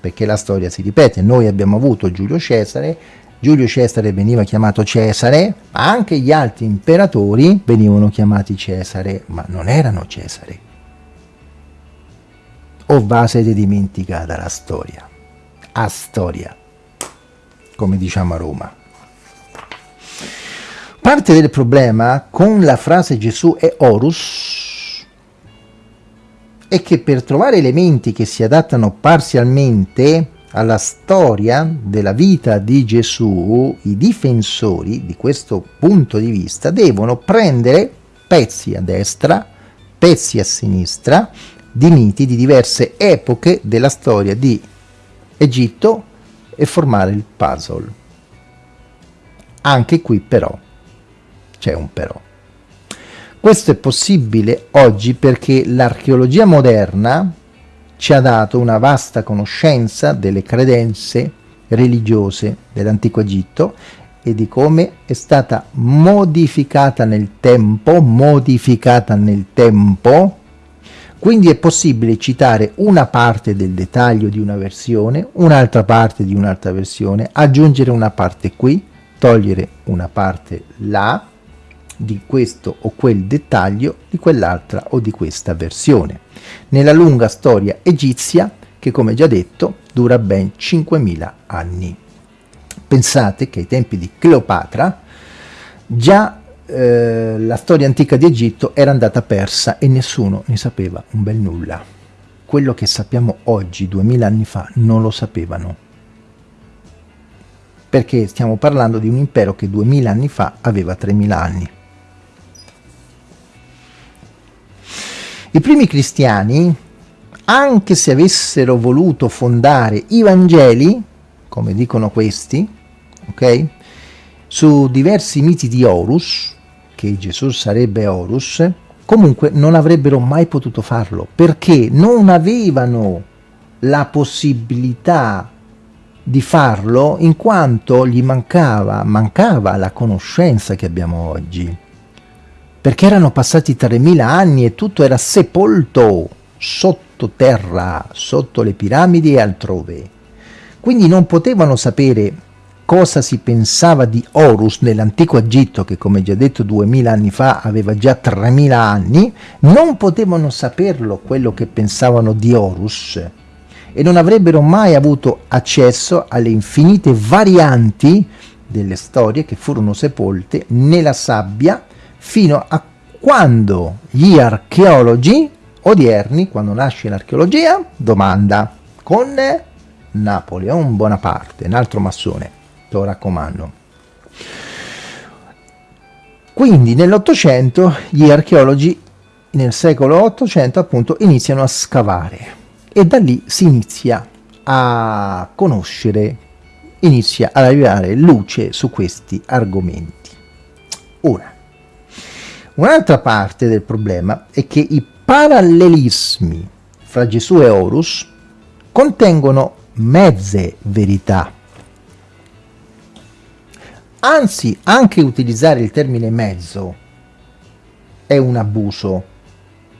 perché la storia si ripete. Noi abbiamo avuto Giulio Cesare, Giulio Cesare veniva chiamato Cesare, ma anche gli altri imperatori venivano chiamati Cesare, ma non erano Cesare o va siete dimenticata la storia? A storia, come diciamo a Roma. Parte del problema con la frase Gesù è Horus è che per trovare elementi che si adattano parzialmente alla storia della vita di Gesù, i difensori di questo punto di vista devono prendere pezzi a destra, pezzi a sinistra di miti di diverse epoche della storia di Egitto e formare il puzzle. Anche qui però c'è un però. Questo è possibile oggi perché l'archeologia moderna ci ha dato una vasta conoscenza delle credenze religiose dell'antico Egitto e di come è stata modificata nel tempo, modificata nel tempo Quindi è possibile citare una parte del dettaglio di una versione, un'altra parte di un'altra versione, aggiungere una parte qui, togliere una parte là, di questo o quel dettaglio, di quell'altra o di questa versione. Nella lunga storia egizia, che come già detto, dura ben 5.000 anni. Pensate che ai tempi di Cleopatra già eh, la storia antica di Egitto era andata persa e nessuno ne sapeva un bel nulla. Quello che sappiamo oggi, 2000 anni fa, non lo sapevano. Perché stiamo parlando di un impero che 2000 anni fa aveva 3000 anni. I primi cristiani, anche se avessero voluto fondare i Vangeli, come dicono questi, ok? Su diversi miti di Horus, che Gesù sarebbe Horus, comunque non avrebbero mai potuto farlo, perché non avevano la possibilità di farlo in quanto gli mancava, mancava la conoscenza che abbiamo oggi. Perché erano passati 3000 anni e tutto era sepolto sottoterra, sotto le piramidi e altrove. Quindi non potevano sapere cosa si pensava di Horus nell'antico Egitto, che come già detto 2000 anni fa aveva già 3000 anni, non potevano saperlo quello che pensavano di Horus e non avrebbero mai avuto accesso alle infinite varianti delle storie che furono sepolte nella sabbia fino a quando gli archeologi odierni, quando nasce l'archeologia, domanda con Napoleon Bonaparte, un altro massone lo raccomando. Quindi nell'Ottocento gli archeologi nel secolo 800 appunto iniziano a scavare e da lì si inizia a conoscere, inizia ad arrivare luce su questi argomenti. Ora, un'altra parte del problema è che i parallelismi fra Gesù e Horus contengono mezze verità Anzi, anche utilizzare il termine mezzo è un abuso.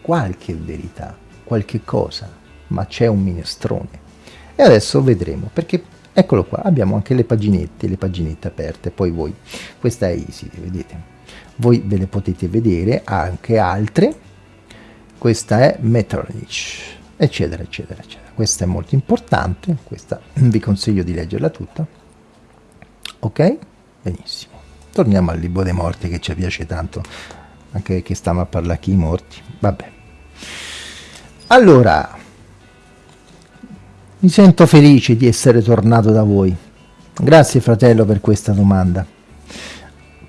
Qualche verità, qualche cosa, ma c'è un minestrone. E adesso vedremo, perché eccolo qua, abbiamo anche le paginette, le paginette aperte, poi voi, questa è easy, vedete? Voi ve le potete vedere, anche altre, questa è Metternich, eccetera, eccetera, eccetera. Questa è molto importante, questa vi consiglio di leggerla tutta, ok? Benissimo. Torniamo al libro dei morti che ci piace tanto, anche che stiamo a parlare chi i morti. Vabbè. Allora, mi sento felice di essere tornato da voi. Grazie fratello per questa domanda.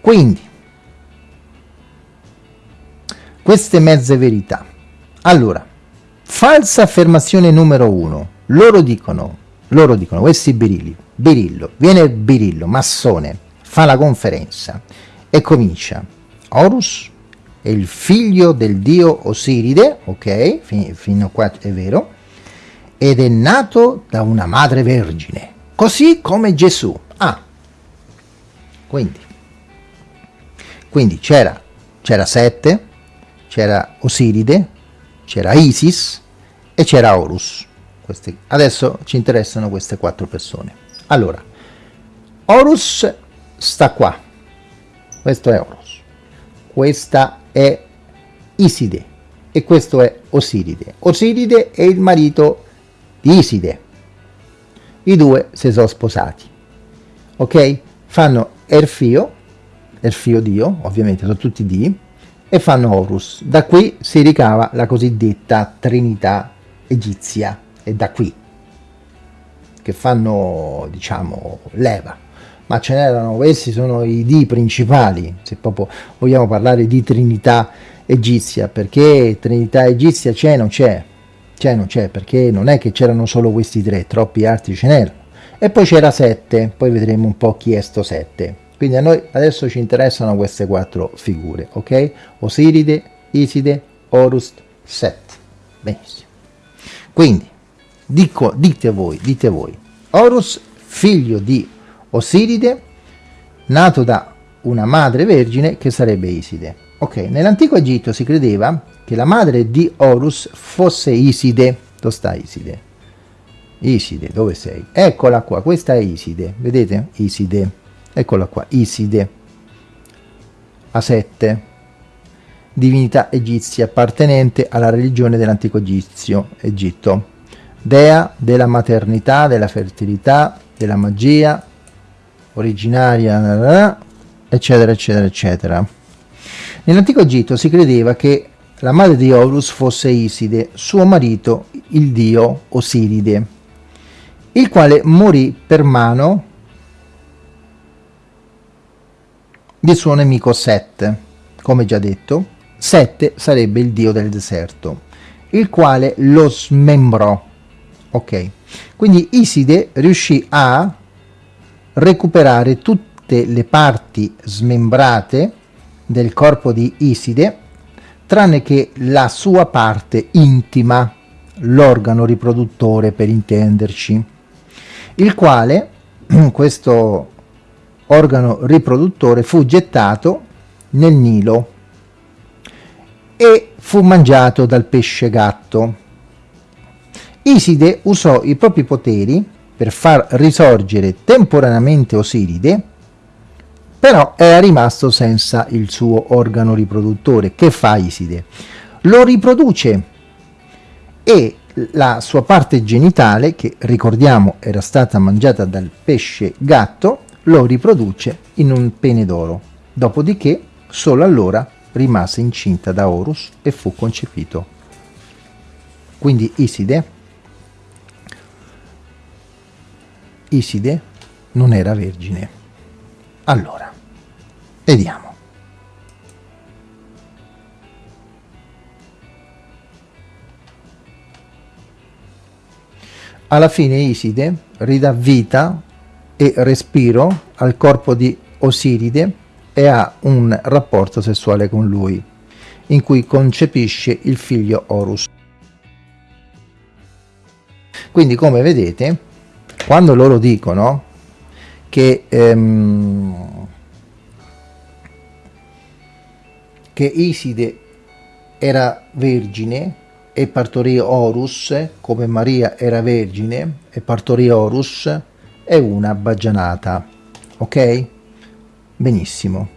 Quindi, queste mezze verità. Allora, falsa affermazione numero uno. Loro dicono, loro dicono, questi birilli, birillo, viene il birillo, massone, fa la conferenza e comincia Horus è il figlio del dio Osiride, ok, fin fino a qua è vero, ed è nato da una madre vergine, così come Gesù. Ah, quindi, quindi c'era, c'era Sette, c'era Osiride, c'era Isis e c'era Horus. Questi, adesso ci interessano queste quattro persone. Allora, Horus sta qua. Questo è Oros. Questa è Iside e questo è Osiride. Osiride è il marito di Iside. I due si sono sposati. Ok? Fanno Erfio, Erfio Dio, ovviamente sono tutti Dì, e fanno Horus. Da qui si ricava la cosiddetta Trinità egizia. È da qui che fanno, diciamo, leva ma ce n'erano, questi sono i di principali, se proprio vogliamo parlare di Trinità egizia, perché Trinità egizia c'è non c'è, c'è non c'è, perché non è che c'erano solo questi tre, troppi altri ce n'erano. E poi c'era sette, poi vedremo un po' chi è sto sette. Quindi a noi adesso ci interessano queste quattro figure, ok? Osiride, Iside, Horus, Set. Benissimo. Quindi, dico, dite voi, dite voi, Horus, figlio di Osiride, nato da una madre vergine che sarebbe Iside. Ok, nell'antico Egitto si credeva che la madre di Horus fosse Iside. Dove sta Iside? Iside, dove sei? Eccola qua, questa è Iside, vedete? Iside, eccola qua, Iside, a 7, divinità egizia appartenente alla religione dell'antico egizio, Egitto, dea della maternità, della fertilità, della magia, originaria, eccetera, eccetera, eccetera. Nell'antico Egitto si credeva che la madre di Horus fosse Iside, suo marito, il dio Osiride, il quale morì per mano del suo nemico Set, come già detto. Set sarebbe il dio del deserto, il quale lo smembrò. Ok, quindi Iside riuscì a recuperare tutte le parti smembrate del corpo di Iside, tranne che la sua parte intima, l'organo riproduttore per intenderci, il quale, (clears throat) questo organo riproduttore, fu gettato nel Nilo e fu mangiato dal pesce gatto. Iside usò i propri poteri per far risorgere temporaneamente Osiride però era rimasto senza il suo organo riproduttore. Che fa Iside? Lo riproduce e la sua parte genitale, che ricordiamo era stata mangiata dal pesce gatto, lo riproduce in un pene d'oro. Dopodiché, solo allora rimase incinta da Horus e fu concepito. Quindi Iside, Iside non era vergine. Allora, Vediamo. Alla fine Iside ridà vita e respiro al corpo di Osiride e ha un rapporto sessuale con lui, in cui concepisce il figlio Horus. Quindi come vedete, quando loro dicono che ehm, che Iside era vergine e partorì Horus, come Maria era vergine e partorì Horus, è una baggianata. Ok? Benissimo.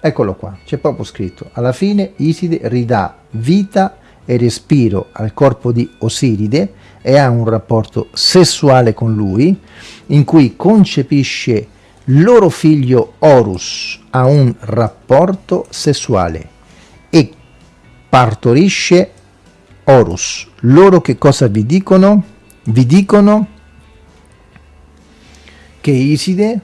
Eccolo qua, c'è proprio scritto. Alla fine Iside ridà vita e respiro al corpo di Osiride e ha un rapporto sessuale con lui, in cui concepisce loro figlio Horus ha un rapporto sessuale e partorisce Horus. Loro che cosa vi dicono? Vi dicono che Iside,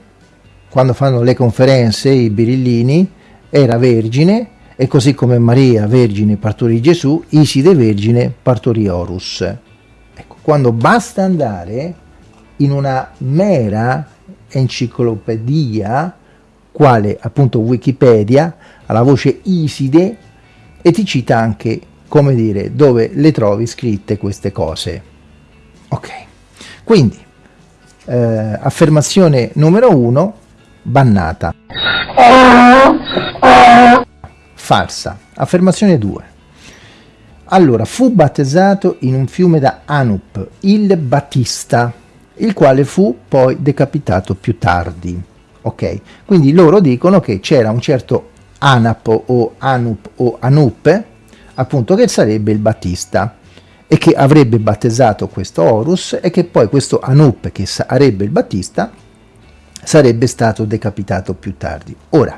quando fanno le conferenze, i birillini, era vergine e così come Maria vergine partorì Gesù, Iside vergine partorì Horus. Quando basta andare in una mera enciclopedia, quale appunto Wikipedia, alla voce Iside, e ti cita anche, come dire, dove le trovi scritte queste cose. Ok, quindi, eh, affermazione numero uno, bannata. Falsa. Affermazione 2. Allora, fu battezzato in un fiume da Anup, il Battista, il quale fu poi decapitato più tardi. Ok, quindi loro dicono che c'era un certo Anap o Anup o Anup, appunto che sarebbe il Battista e che avrebbe battezzato questo Horus e che poi questo Anup che sarebbe il Battista sarebbe stato decapitato più tardi. Ora,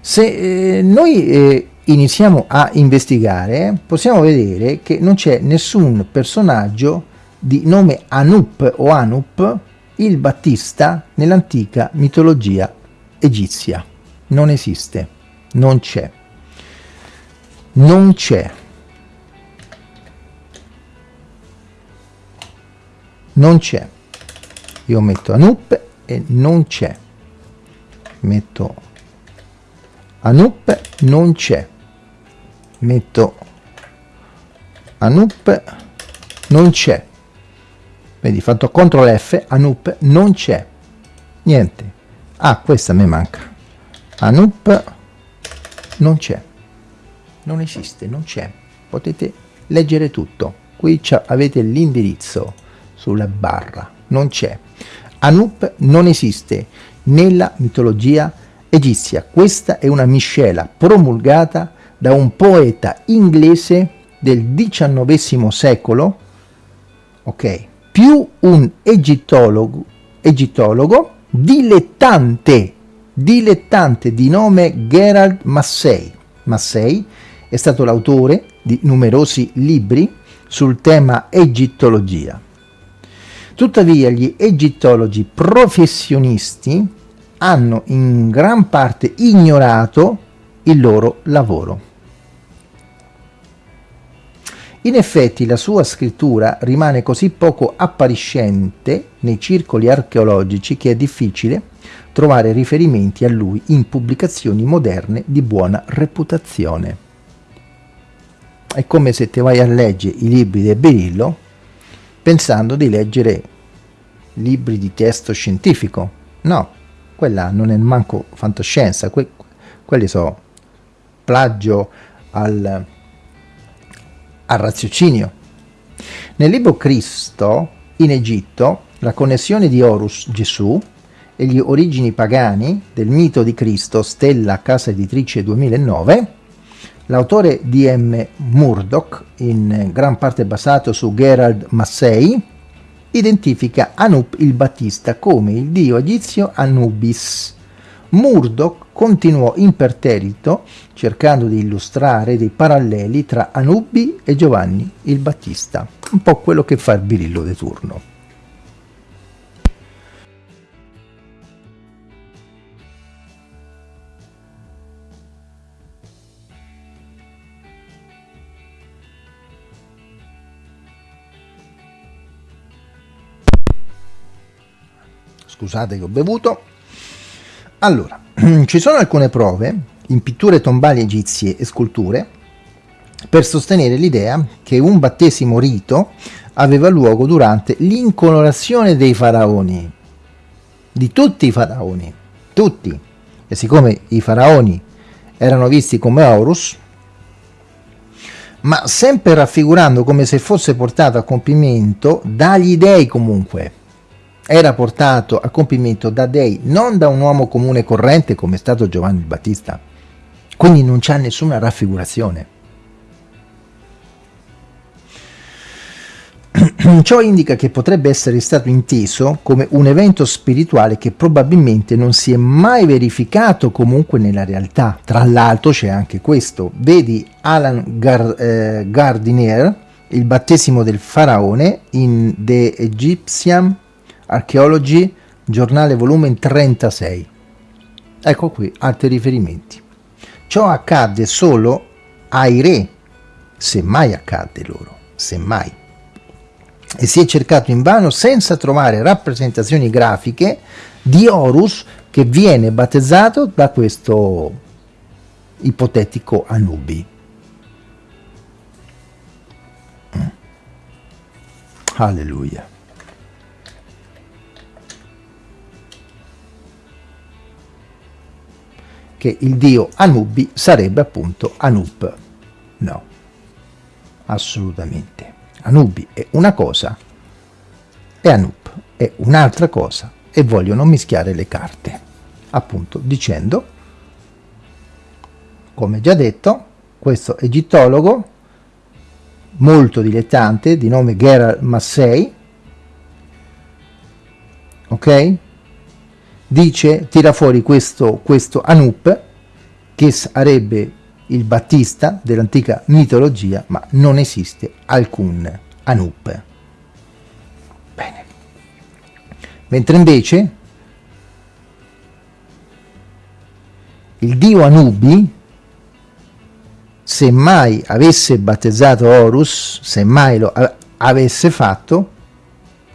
se eh, noi eh, iniziamo a investigare, possiamo vedere che non c'è nessun personaggio di nome Anup o Anup, il Battista nell'antica mitologia egizia. Non esiste, non c'è, non c'è, non c'è. Io metto Anup e non c'è. Metto Anup, non c'è. Metto Anup, non c'è vedi fatto CTRL F Anup non c'è niente ah questa mi manca Anup non c'è non esiste, non c'è. Potete leggere tutto. Qui avete l'indirizzo sulla barra, non c'è. Anup non esiste nella mitologia egizia. Questa è una miscela promulgata da un poeta inglese del XIX secolo, ok, più un egittologo, egittologo dilettante, dilettante di nome Gerald Massey. Massey è stato l'autore di numerosi libri sul tema egittologia. Tuttavia gli egittologi professionisti hanno in gran parte ignorato il loro lavoro. In effetti la sua scrittura rimane così poco appariscente nei circoli archeologici che è difficile trovare riferimenti a lui in pubblicazioni moderne di buona reputazione. È come se ti vai a leggere i libri di Berillo pensando di leggere libri di testo scientifico. No, quella non è manco fantascienza, que quelli sono plagio al, al raziocinio. Nel libro Cristo, in Egitto, la connessione di Horus, Gesù, e gli origini pagani del mito di Cristo, Stella Casa Editrice 2009, l'autore D.M. Murdoch, in gran parte basato su Gerald Massey, identifica Anup il Battista come il dio egizio Anubis, Murdoch continuò imperterrito cercando di illustrare dei paralleli tra Anubi e Giovanni il Battista, un po' quello che fa il birillo di turno. Scusate che ho bevuto. Allora, (clears throat) ci sono alcune prove in pitture tombali egizie e sculture per sostenere l'idea che un battesimo rito aveva luogo durante l'incolorazione dei faraoni, di tutti i faraoni, tutti. E siccome i faraoni erano visti come Horus, ma sempre raffigurando come se fosse portato a compimento dagli dei comunque, era portato a compimento da dei, non da un uomo comune corrente come è stato Giovanni Battista. Quindi non c'è nessuna raffigurazione. (clears throat) Ciò indica che potrebbe essere stato inteso come un evento spirituale che probabilmente non si è mai verificato comunque nella realtà. Tra l'altro c'è anche questo. Vedi Alan Gar eh, Gardiner, il battesimo del faraone in The Egyptian Archeology, giornale volume 36. Ecco qui altri riferimenti. Ciò accadde solo ai re, se mai accadde loro, se mai. E si è cercato invano senza trovare rappresentazioni grafiche di Horus che viene battezzato da questo ipotetico Anubi. Mm. Alleluia. Che il dio Anubi sarebbe appunto Anub. No, assolutamente. Anubi è una cosa e Anub è un'altra cosa e vogliono mischiare le carte, appunto dicendo, come già detto, questo egittologo molto dilettante di nome Gerald Massey, ok? Dice, tira fuori questo, questo Anup, che sarebbe il Battista dell'antica mitologia, ma non esiste alcun Anup. Bene. Mentre invece il dio Anubi, se mai avesse battezzato Horus, se mai lo avesse fatto,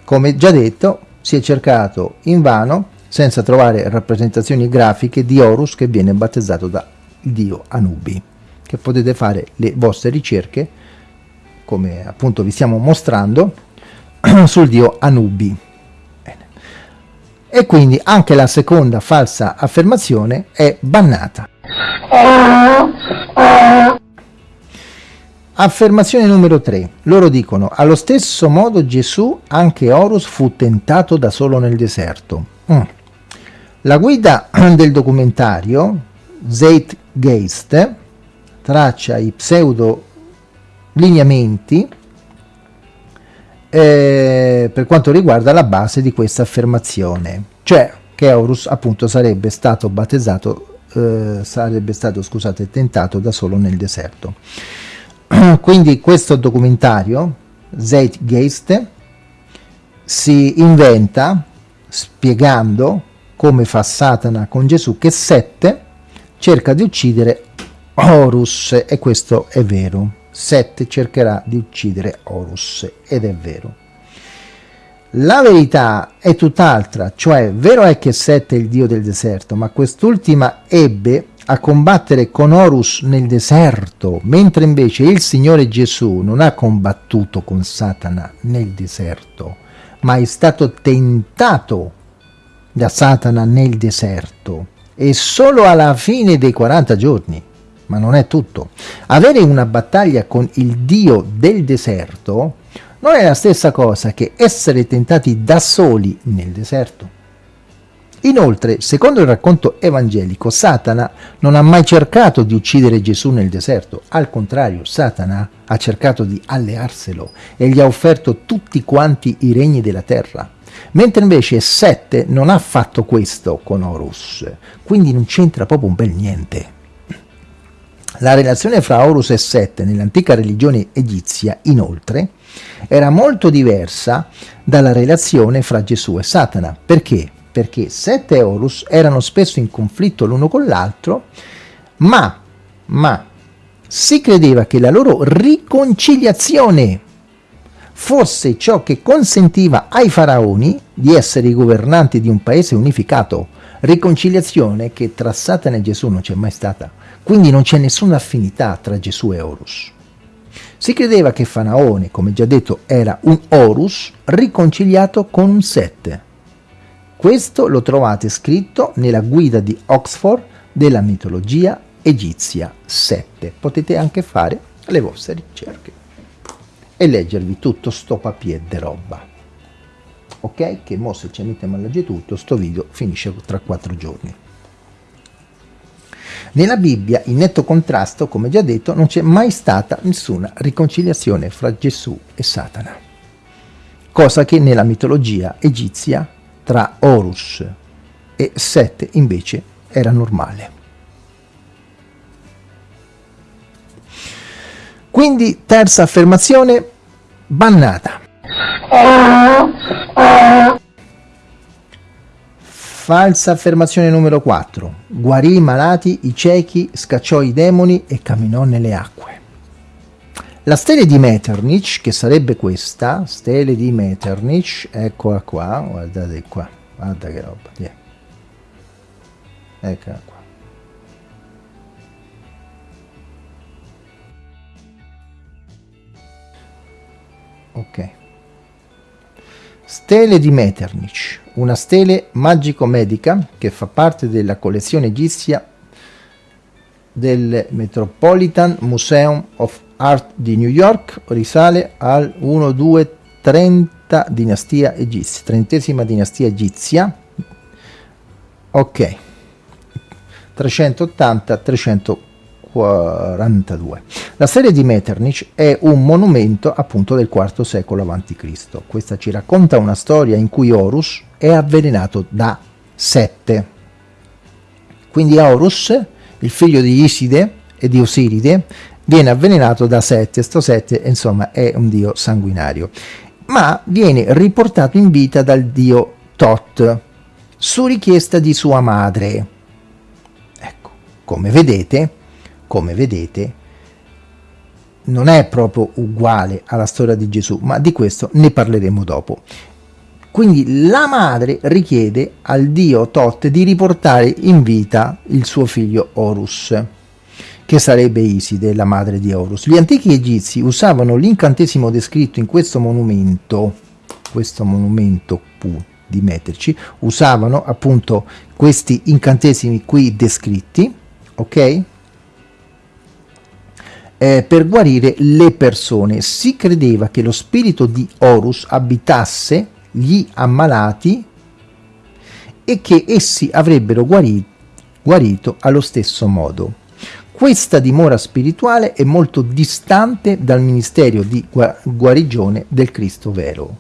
come già detto, si è cercato invano senza trovare rappresentazioni grafiche di Horus che viene battezzato da dio Anubi, che potete fare le vostre ricerche, come appunto vi stiamo mostrando, (clears throat) sul dio Anubi. Bene. E quindi anche la seconda falsa affermazione è bannata. Affermazione numero 3. Loro dicono, allo stesso modo Gesù, anche Horus, fu tentato da solo nel deserto. Mm. La guida (clears throat) del documentario, Zeitgeist, traccia i pseudo lineamenti eh, per quanto riguarda la base di questa affermazione, cioè che Horus appunto sarebbe stato battezzato, eh, sarebbe stato scusate, tentato da solo nel deserto. (clears throat) Quindi questo documentario, Zeitgeist, si inventa spiegando come fa Satana con Gesù che Sette cerca di uccidere Horus e questo è vero. Sette cercherà di uccidere Horus ed è vero. La verità è tutt'altra, cioè vero è che Sette è il dio del deserto, ma quest'ultima ebbe a combattere con Horus nel deserto, mentre invece il Signore Gesù non ha combattuto con Satana nel deserto, ma è stato tentato da Satana nel deserto e solo alla fine dei 40 giorni. Ma non è tutto. Avere una battaglia con il Dio del deserto non è la stessa cosa che essere tentati da soli nel deserto. Inoltre, secondo il racconto evangelico, Satana non ha mai cercato di uccidere Gesù nel deserto, al contrario, Satana ha cercato di allearselo e gli ha offerto tutti quanti i regni della terra, mentre invece Sette non ha fatto questo con Horus, quindi non c'entra proprio un bel niente. La relazione fra Horus e Sette nell'antica religione egizia, inoltre, era molto diversa dalla relazione fra Gesù e Satana. Perché? perché Set e Horus erano spesso in conflitto l'uno con l'altro, ma, ma si credeva che la loro riconciliazione fosse ciò che consentiva ai faraoni di essere i governanti di un paese unificato, riconciliazione che tra Satana e Gesù non c'è mai stata, quindi non c'è nessuna affinità tra Gesù e Horus. Si credeva che Faraone, come già detto, era un Horus riconciliato con un Sette, questo lo trovate scritto nella guida di Oxford della mitologia egizia 7. Potete anche fare le vostre ricerche e leggervi tutto sto papier de roba. Ok? Che mo se ci mettiamo a leggere tutto, sto video finisce tra quattro giorni. Nella Bibbia, in netto contrasto, come già detto, non c'è mai stata nessuna riconciliazione fra Gesù e Satana, cosa che nella mitologia egizia tra Horus e Set invece era normale. Quindi terza affermazione, bannata. Falsa affermazione numero 4. Guarì i malati, i ciechi, scacciò i demoni e camminò nelle acque. La stele di Metternich, che sarebbe questa, stele di Metternich, eccola qua, guardate qua, guarda che roba, yeah. eccola qua. Ok. Stele di Metternich, una stele magico-medica che fa parte della collezione egizia del Metropolitan Museum of Art di New York risale al 1230 dinastia egizia, trentesima dinastia egizia. Ok, 380-342. La serie di Metternich è un monumento appunto del IV secolo a.C. Questa ci racconta una storia in cui Horus è avvelenato da Sette. Quindi Horus, il figlio di Iside e di Osiride, viene avvelenato da Sette, sto Sette insomma è un dio sanguinario, ma viene riportato in vita dal dio Tot su richiesta di sua madre. Ecco, come vedete, come vedete, non è proprio uguale alla storia di Gesù, ma di questo ne parleremo dopo. Quindi la madre richiede al dio Tot di riportare in vita il suo figlio Horus che sarebbe Iside, la madre di Horus. Gli antichi egizi usavano l'incantesimo descritto in questo monumento, questo monumento Pu di Metrici, usavano appunto questi incantesimi qui descritti, ok? Eh, per guarire le persone. Si credeva che lo spirito di Horus abitasse gli ammalati e che essi avrebbero guarito, guarito allo stesso modo. Questa dimora spirituale è molto distante dal ministero di guarigione del Cristo vero.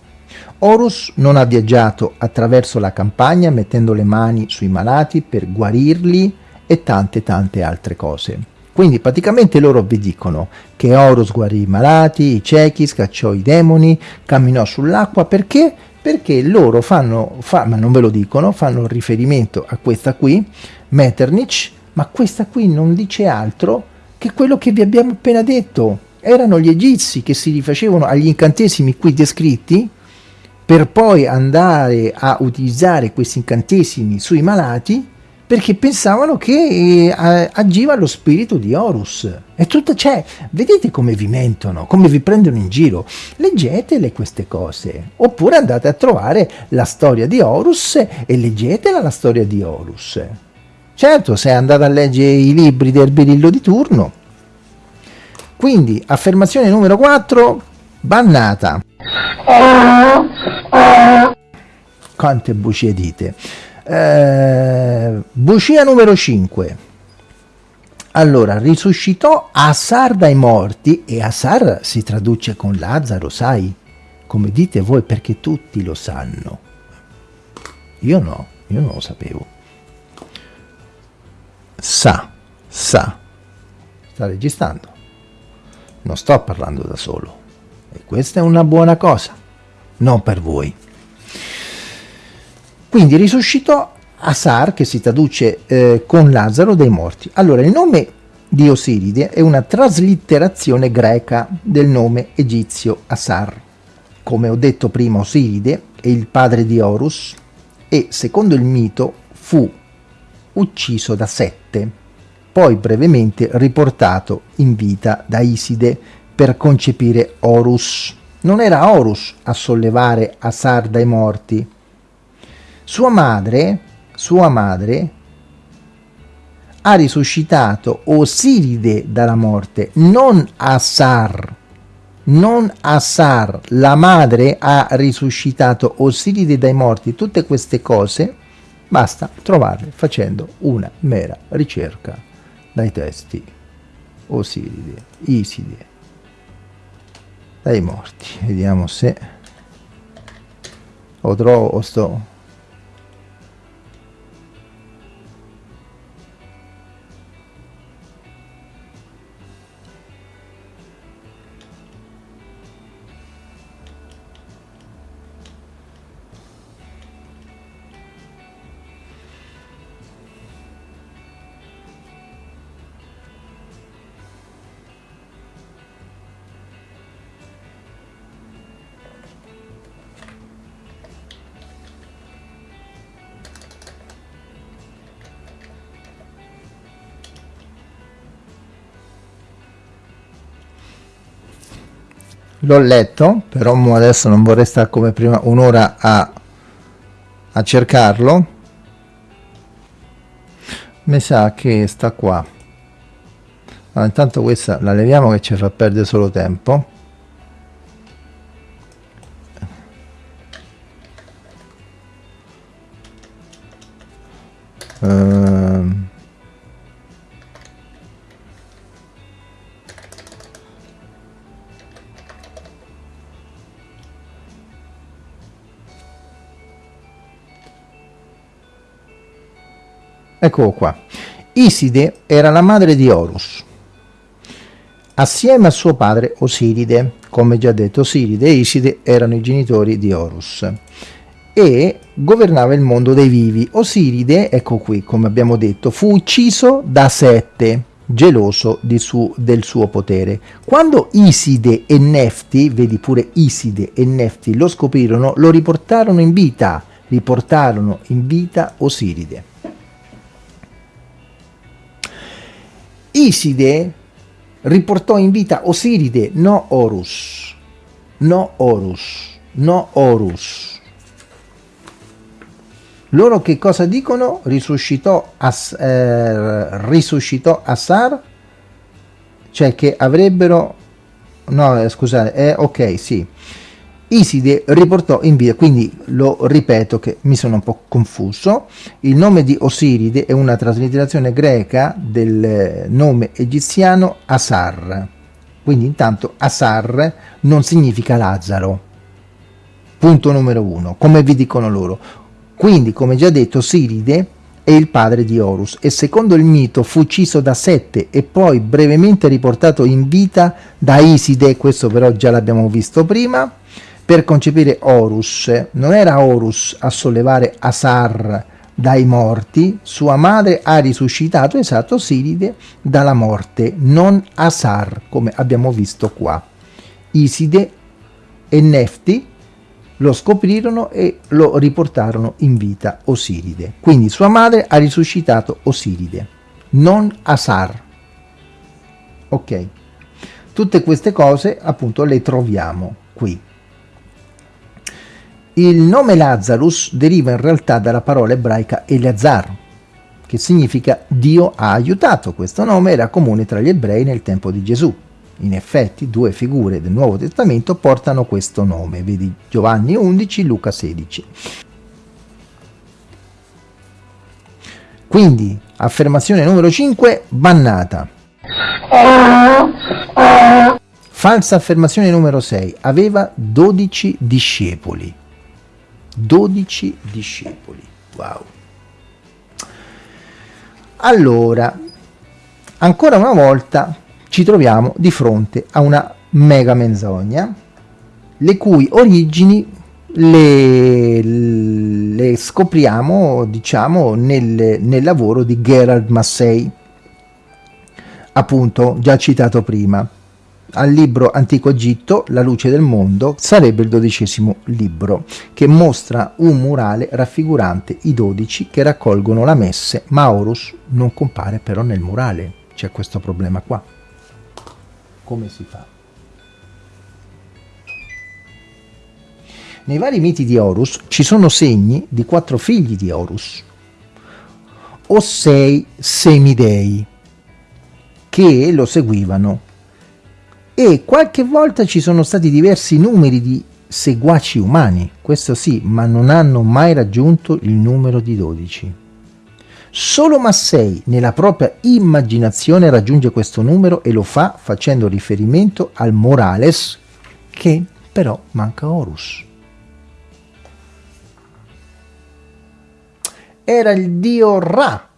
Horus non ha viaggiato attraverso la campagna mettendo le mani sui malati per guarirli e tante tante altre cose. Quindi praticamente loro vi dicono che Horus guarì i malati, i ciechi, scacciò i demoni, camminò sull'acqua, perché? Perché loro fanno, fa, ma non ve lo dicono, fanno riferimento a questa qui, Metternich, ma questa qui non dice altro che quello che vi abbiamo appena detto. Erano gli egizi che si rifacevano agli incantesimi qui descritti per poi andare a utilizzare questi incantesimi sui malati perché pensavano che eh, agiva lo spirito di Horus. E tutto, cioè, vedete come vi mentono, come vi prendono in giro. Leggetele queste cose. Oppure andate a trovare la storia di Horus e leggetela la storia di Horus. Certo, se andate a leggere i libri del berillo di turno. Quindi, affermazione numero 4, bannata. Quante bugie dite. Eh, numero 5. Allora, risuscitò Asar dai morti e Asar si traduce con Lazzaro, sai? Come dite voi perché tutti lo sanno. Io no, io non lo sapevo sa, sa, sta registrando. Non sto parlando da solo. E questa è una buona cosa, non per voi. Quindi risuscitò Asar, che si traduce eh, con Lazzaro dei morti. Allora, il nome di Osiride è una traslitterazione greca del nome egizio Asar. Come ho detto prima, Osiride è il padre di Horus e, secondo il mito, fu ucciso da Sette, poi brevemente riportato in vita da Iside per concepire Horus. Non era Horus a sollevare Asar dai morti. Sua madre, sua madre, ha risuscitato Osiride dalla morte, non Asar. Non Asar, la madre ha risuscitato Osiride dai morti. Tutte queste cose Basta trovarle facendo una mera ricerca dai testi Osiride, Iside, dai morti. Vediamo se o trovo o sto l'ho letto però adesso non vorrei stare come prima un'ora a, a cercarlo. Mi sa che sta qua. Allora, intanto questa la leviamo che ci fa perdere solo tempo. Ehm Eccolo qua. Iside era la madre di Horus. Assieme a suo padre Osiride, come già detto Osiride e Iside erano i genitori di Horus e governava il mondo dei vivi. Osiride, ecco qui, come abbiamo detto, fu ucciso da Sette, geloso su, del suo potere. Quando Iside e Nefti, vedi pure Iside e Nefti, lo scoprirono, lo riportarono in vita, riportarono in vita Osiride. Iside riportò in vita Osiride, no Horus, no Horus, no Horus. Loro che cosa dicono? Risuscitò, As, eh, risuscitò Assar, cioè che avrebbero no eh, scusate eh, ok sì Iside riportò in vita, quindi lo ripeto che mi sono un po' confuso, il nome di Osiride è una traslitterazione greca del nome egiziano Asar, quindi intanto Asar non significa Lazzaro, punto numero uno, come vi dicono loro. Quindi, come già detto, Osiride è il padre di Horus e secondo il mito fu ucciso da Sette e poi brevemente riportato in vita da Iside, questo però già l'abbiamo visto prima, per concepire Horus. Non era Horus a sollevare Asar dai morti, sua madre ha risuscitato esatto Siride dalla morte, non Asar, come abbiamo visto qua. Iside e Nefti lo scoprirono e lo riportarono in vita Osiride. Quindi sua madre ha risuscitato Osiride, non Asar. Ok. Tutte queste cose appunto le troviamo qui. Il nome Lazarus deriva in realtà dalla parola ebraica Eleazar, che significa Dio ha aiutato. Questo nome era comune tra gli ebrei nel tempo di Gesù. In effetti due figure del Nuovo Testamento portano questo nome, vedi Giovanni 11, Luca 16. Quindi, affermazione numero 5, bannata. Falsa affermazione numero 6, aveva 12 discepoli. 12 discepoli. Wow. Allora, ancora una volta ci troviamo di fronte a una mega menzogna, le cui origini le, le scopriamo, diciamo, nel, nel lavoro di Gerard Massey, appunto già citato prima al libro Antico Egitto, La luce del mondo, sarebbe il dodicesimo libro, che mostra un murale raffigurante i dodici che raccolgono la messe, ma Horus non compare però nel murale. C'è questo problema qua. Come si fa? Nei vari miti di Horus ci sono segni di quattro figli di Horus, o sei semidei, che lo seguivano e qualche volta ci sono stati diversi numeri di seguaci umani, questo sì, ma non hanno mai raggiunto il numero di 12. Solo Massei nella propria immaginazione raggiunge questo numero e lo fa facendo riferimento al Morales che però manca Horus. Era il dio Ra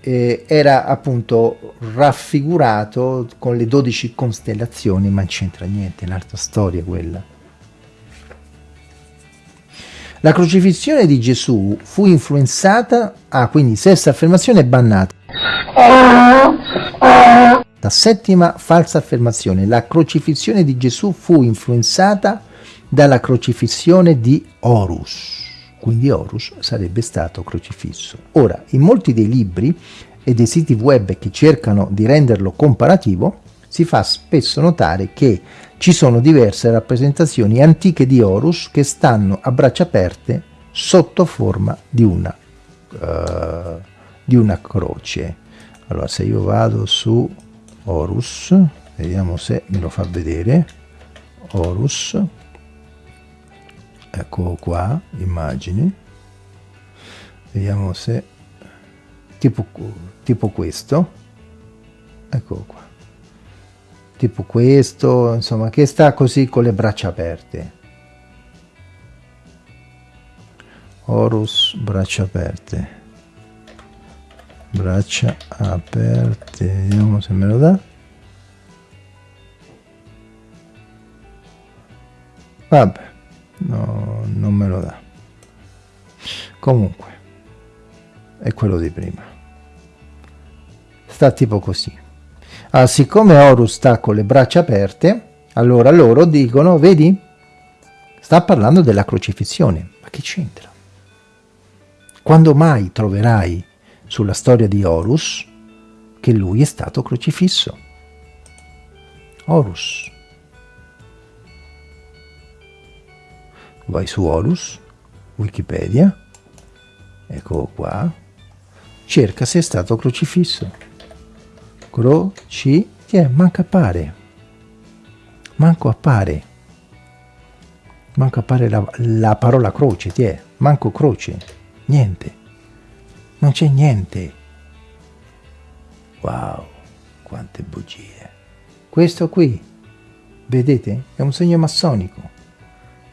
eh, era appunto raffigurato con le 12 costellazioni, ma non c'entra niente, è un'altra storia quella. La crocifissione di Gesù fu influenzata, ah quindi sesta affermazione bannata. La settima falsa affermazione, la crocifissione di Gesù fu influenzata dalla crocifissione di Horus quindi Horus sarebbe stato crocifisso. Ora, in molti dei libri e dei siti web che cercano di renderlo comparativo, si fa spesso notare che ci sono diverse rappresentazioni antiche di Horus che stanno a braccia aperte sotto forma di una, uh, di una croce. Allora, se io vado su Horus, vediamo se me lo fa vedere, Horus, ecco qua immagini. Vediamo se tipo, tipo questo. Ecco qua. Tipo questo insomma che sta così con le braccia aperte. Horus braccia aperte. Braccia aperte vediamo se me lo dà. Vabbè no, non me lo dà. Comunque è quello di prima. Sta tipo così. Ah, siccome Horus sta con le braccia aperte allora loro dicono vedi sta parlando della crocifissione. Ma che c'entra? Quando mai troverai sulla storia di Horus che lui è stato crocifisso? Horus vai su Horus, Wikipedia, ecco qua, cerca se è stato crocifisso. Croci, yeah, manca appare, manco appare, manco appare la, la parola croce, tiè, manco croce, niente, non c'è niente. Wow, quante bugie. Questo qui, vedete, è un segno massonico.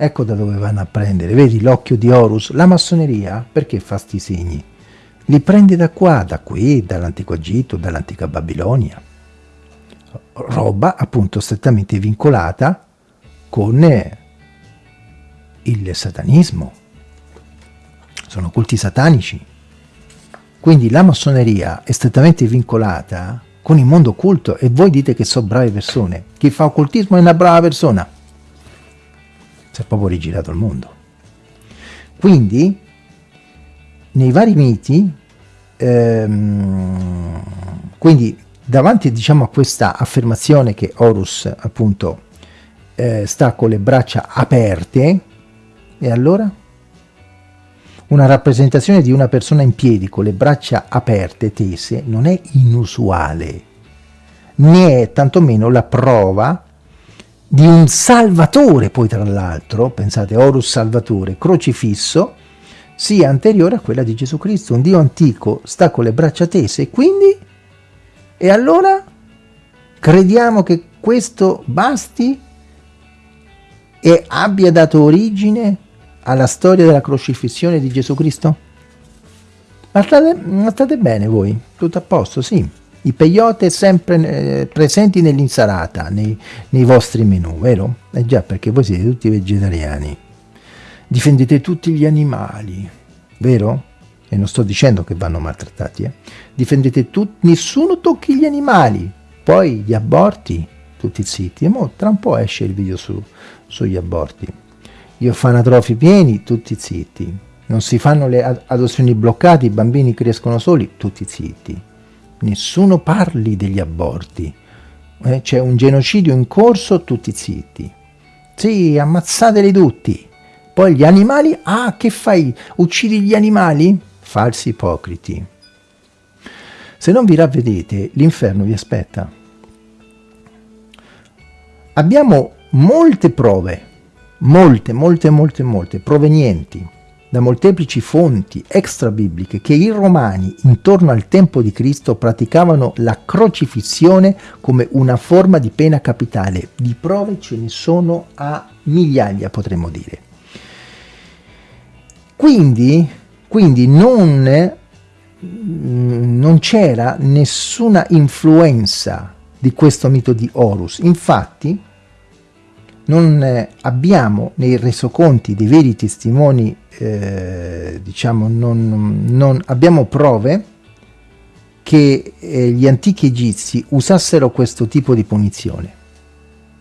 Ecco da dove vanno a prendere, vedi l'occhio di Horus, la massoneria, perché fa sti segni? Li prende da qua, da qui, dall'antico Egitto, dall'antica Babilonia. Roba appunto strettamente vincolata con il satanismo. Sono culti satanici. Quindi la massoneria è strettamente vincolata con il mondo occulto e voi dite che sono brave persone. Chi fa occultismo è una brava persona è proprio rigirato il mondo. Quindi, nei vari miti, ehm, quindi davanti diciamo, a questa affermazione che Horus appunto eh, sta con le braccia aperte, e allora? Una rappresentazione di una persona in piedi con le braccia aperte, tese, non è inusuale, né è tantomeno la prova di un Salvatore, poi tra l'altro, pensate, Horus Salvatore, crocifisso, sia anteriore a quella di Gesù Cristo. Un Dio antico sta con le braccia tese, quindi? E allora? Crediamo che questo basti e abbia dato origine alla storia della crocifissione di Gesù Cristo? Ma state, ma state bene voi? Tutto a posto? Sì i peyote sempre eh, presenti nell'insalata, nei, nei, vostri menù, vero? Eh già, perché voi siete tutti vegetariani. Difendete tutti gli animali, vero? E non sto dicendo che vanno maltrattati, eh? Difendete tutti, nessuno tocchi gli animali. Poi gli aborti, tutti zitti. E mo tra un po' esce il video su, sugli aborti. Gli orfanatrofi pieni, tutti zitti. Non si fanno le adozioni bloccate, i bambini crescono soli, tutti zitti nessuno parli degli aborti. Eh, C'è un genocidio in corso, tutti zitti. Sì, ammazzateli tutti. Poi gli animali, ah, che fai? Uccidi gli animali? Falsi ipocriti. Se non vi ravvedete, l'inferno vi aspetta. Abbiamo molte prove, molte, molte, molte, molte, provenienti da molteplici fonti extra-bibliche che i romani intorno al tempo di Cristo praticavano la crocifissione come una forma di pena capitale. Di prove ce ne sono a migliaia, potremmo dire. Quindi, quindi non, non c'era nessuna influenza di questo mito di Horus. Infatti, non eh, abbiamo nei resoconti dei veri testimoni, eh, diciamo, non, non, abbiamo prove che eh, gli antichi egizi usassero questo tipo di punizione.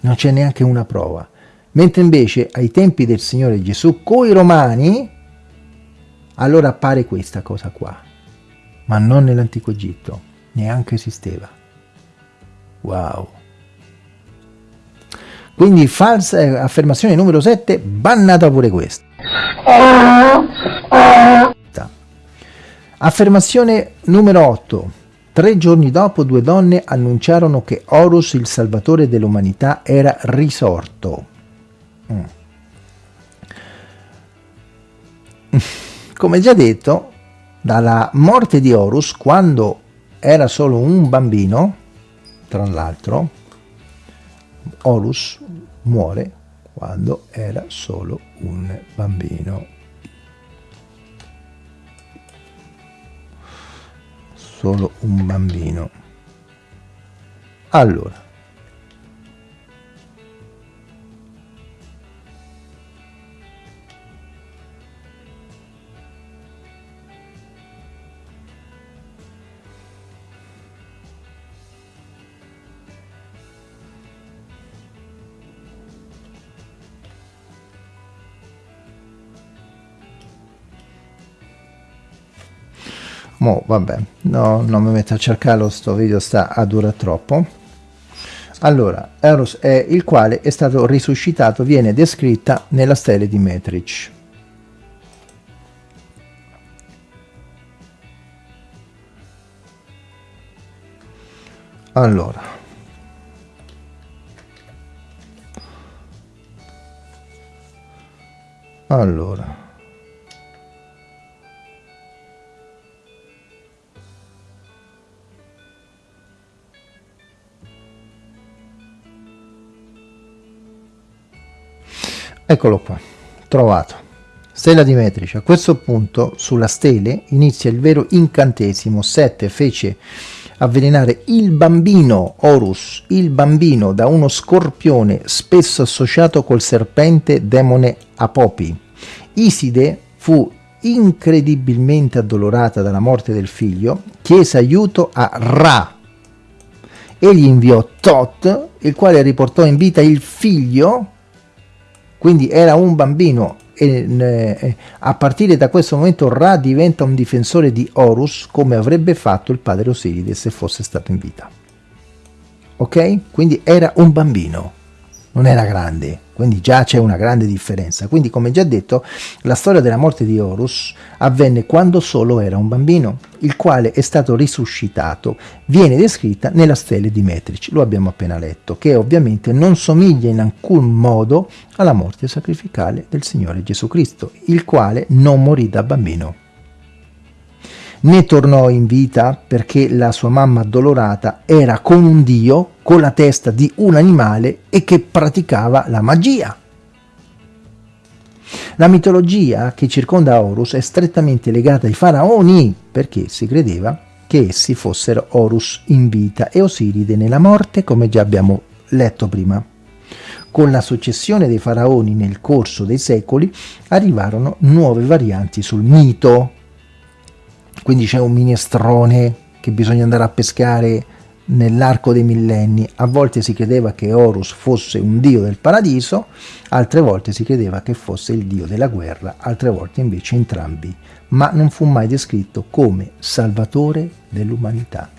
Non c'è neanche una prova. Mentre invece ai tempi del Signore Gesù, coi romani, allora appare questa cosa qua. Ma non nell'antico Egitto, neanche esisteva. Wow! Quindi falsa affermazione numero 7, bannata pure questa. Affermazione numero 8. Tre giorni dopo due donne annunciarono che Horus, il salvatore dell'umanità, era risorto. Mm. (laughs) Come già detto, dalla morte di Horus, quando era solo un bambino, tra l'altro, Horus muore quando era solo un bambino. Solo un bambino. Allora, Mo, vabbè, no, non mi metto a cercarlo, sto video sta a durare troppo. Allora, Eros è il quale è stato risuscitato, viene descritta nella stele di Metrich. Allora, allora, eccolo qua, trovato. Stella di Metrici. A questo punto, sulla stele, inizia il vero incantesimo. Sette fece avvelenare il bambino Horus, il bambino da uno scorpione spesso associato col serpente demone Apopi. Iside fu incredibilmente addolorata dalla morte del figlio, chiese aiuto a Ra. Egli inviò Tot, il quale riportò in vita il figlio, quindi era un bambino e a partire da questo momento Ra diventa un difensore di Horus come avrebbe fatto il padre Osiride se fosse stato in vita. Ok? Quindi era un bambino, non era grande quindi già c'è una grande differenza. Quindi come già detto, la storia della morte di Horus avvenne quando solo era un bambino, il quale è stato risuscitato, viene descritta nella stele di Metric, lo abbiamo appena letto, che ovviamente non somiglia in alcun modo alla morte sacrificale del Signore Gesù Cristo, il quale non morì da bambino né tornò in vita perché la sua mamma addolorata era con un dio con la testa di un animale e che praticava la magia. La mitologia che circonda Horus è strettamente legata ai faraoni perché si credeva che essi fossero Horus in vita e Osiride nella morte come già abbiamo letto prima. Con la successione dei faraoni nel corso dei secoli arrivarono nuove varianti sul mito quindi c'è un minestrone che bisogna andare a pescare nell'arco dei millenni. A volte si credeva che Horus fosse un dio del paradiso, altre volte si credeva che fosse il dio della guerra, altre volte invece entrambi, ma non fu mai descritto come salvatore dell'umanità.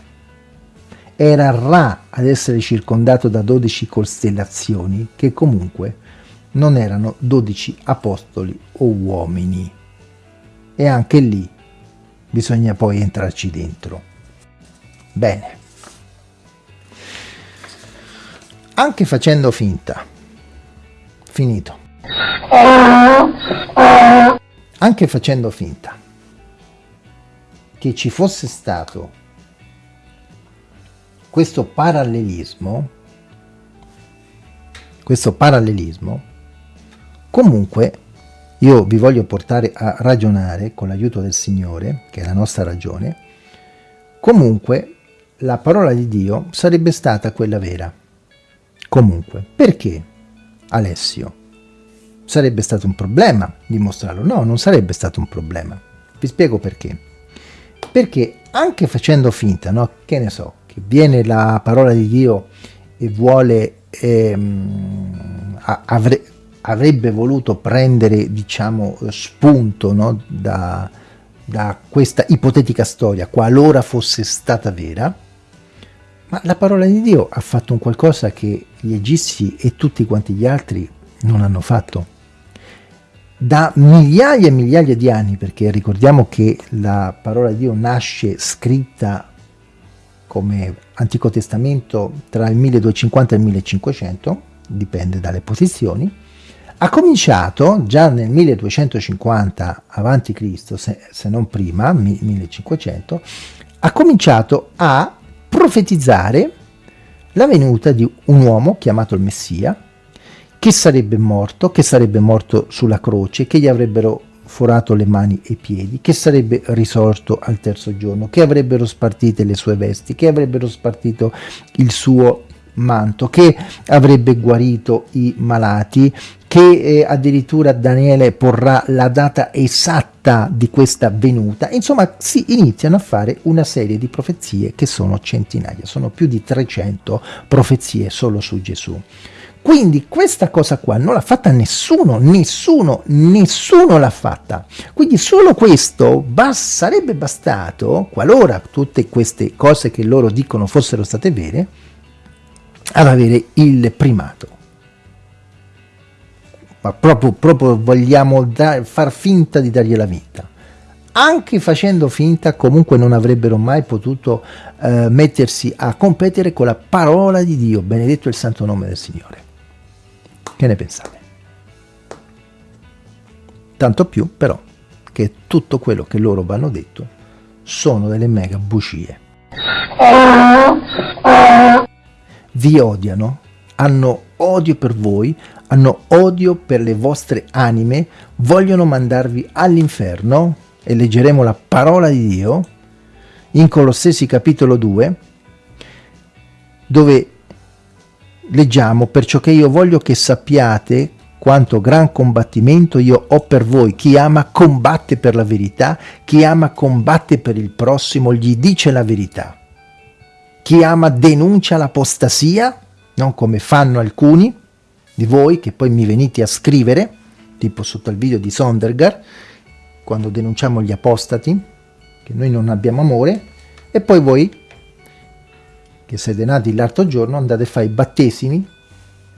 Era Ra ad essere circondato da dodici costellazioni che comunque non erano dodici apostoli o uomini. E anche lì bisogna poi entrarci dentro. Bene. Anche facendo finta, finito, anche facendo finta che ci fosse stato questo parallelismo, questo parallelismo, comunque io vi voglio portare a ragionare con l'aiuto del Signore, che è la nostra ragione, comunque la parola di Dio sarebbe stata quella vera. Comunque, perché Alessio? Sarebbe stato un problema dimostrarlo? No, non sarebbe stato un problema. Vi spiego perché. Perché anche facendo finta, no? che ne so, che viene la parola di Dio e vuole ehm, avre, avrebbe voluto prendere diciamo spunto no, da, da questa ipotetica storia qualora fosse stata vera ma la parola di Dio ha fatto un qualcosa che gli egizi e tutti quanti gli altri non hanno fatto da migliaia e migliaia di anni perché ricordiamo che la parola di Dio nasce scritta come Antico Testamento tra il 1250 e il 1500 dipende dalle posizioni ha cominciato già nel 1250 a.C., se, se non prima, 1500, ha cominciato a profetizzare la venuta di un uomo chiamato il Messia, che sarebbe morto, che sarebbe morto sulla croce, che gli avrebbero forato le mani e i piedi, che sarebbe risorto al terzo giorno, che avrebbero spartite le sue vesti, che avrebbero spartito il suo manto, che avrebbe guarito i malati, che eh, addirittura Daniele porrà la data esatta di questa venuta. Insomma, si iniziano a fare una serie di profezie che sono centinaia, sono più di 300 profezie solo su Gesù. Quindi questa cosa qua non l'ha fatta nessuno, nessuno, nessuno l'ha fatta. Quindi solo questo bas sarebbe bastato, qualora tutte queste cose che loro dicono fossero state vere, ad avere il primato. Ma proprio, proprio vogliamo da, far finta di dargli la vita. Anche facendo finta comunque non avrebbero mai potuto eh, mettersi a competere con la parola di Dio, benedetto il santo nome del Signore. Che ne pensate? Tanto più però che tutto quello che loro vanno detto sono delle mega bugie. Vi odiano, hanno odio per voi, hanno odio per le vostre anime, vogliono mandarvi all'inferno, e leggeremo la parola di Dio, in Colossesi capitolo 2, dove leggiamo, perciò che io voglio che sappiate quanto gran combattimento io ho per voi. Chi ama combatte per la verità, chi ama combatte per il prossimo, gli dice la verità. Chi ama denuncia l'apostasia, non come fanno alcuni di voi che poi mi venite a scrivere, tipo sotto il video di Sondergaard, quando denunciamo gli apostati, che noi non abbiamo amore, e poi voi, che siete nati l'altro giorno, andate a fare i battesimi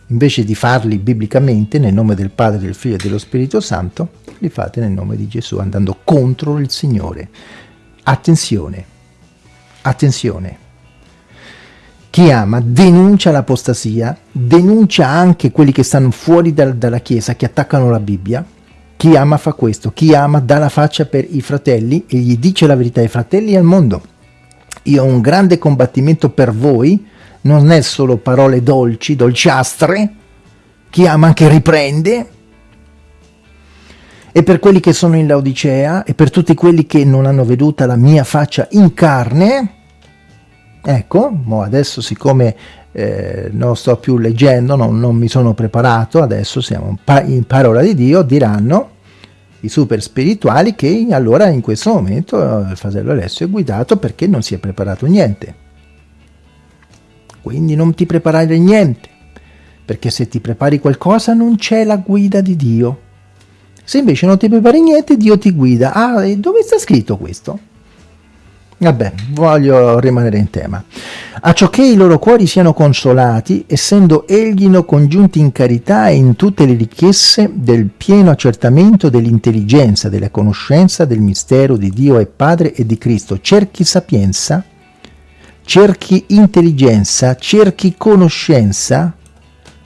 Invece di farli biblicamente nel nome del Padre, del Figlio e dello Spirito Santo, li fate nel nome di Gesù, andando contro il Signore. Attenzione, attenzione. Chi ama denuncia l'apostasia, denuncia anche quelli che stanno fuori dal, dalla Chiesa, che attaccano la Bibbia. Chi ama fa questo, chi ama dà la faccia per i fratelli e gli dice la verità ai fratelli e al mondo. Io ho un grande combattimento per voi, non è solo parole dolci, dolciastre, chi ama anche riprende, e per quelli che sono in Laodicea, e per tutti quelli che non hanno veduta la mia faccia in carne, ecco, adesso siccome eh, non sto più leggendo, non, non, mi sono preparato, adesso siamo in parola di Dio, diranno i super spirituali che allora in questo momento il fratello Alessio è guidato perché non si è preparato niente quindi non ti preparare niente, perché se ti prepari qualcosa non c'è la guida di Dio. Se invece non ti prepari niente, Dio ti guida. Ah, e dove sta scritto questo? Vabbè, voglio rimanere in tema. A ciò che i loro cuori siano consolati, essendo egli congiunti in carità e in tutte le ricchezze del pieno accertamento dell'intelligenza, della conoscenza del mistero di Dio e Padre e di Cristo, cerchi sapienza, cerchi intelligenza, cerchi conoscenza,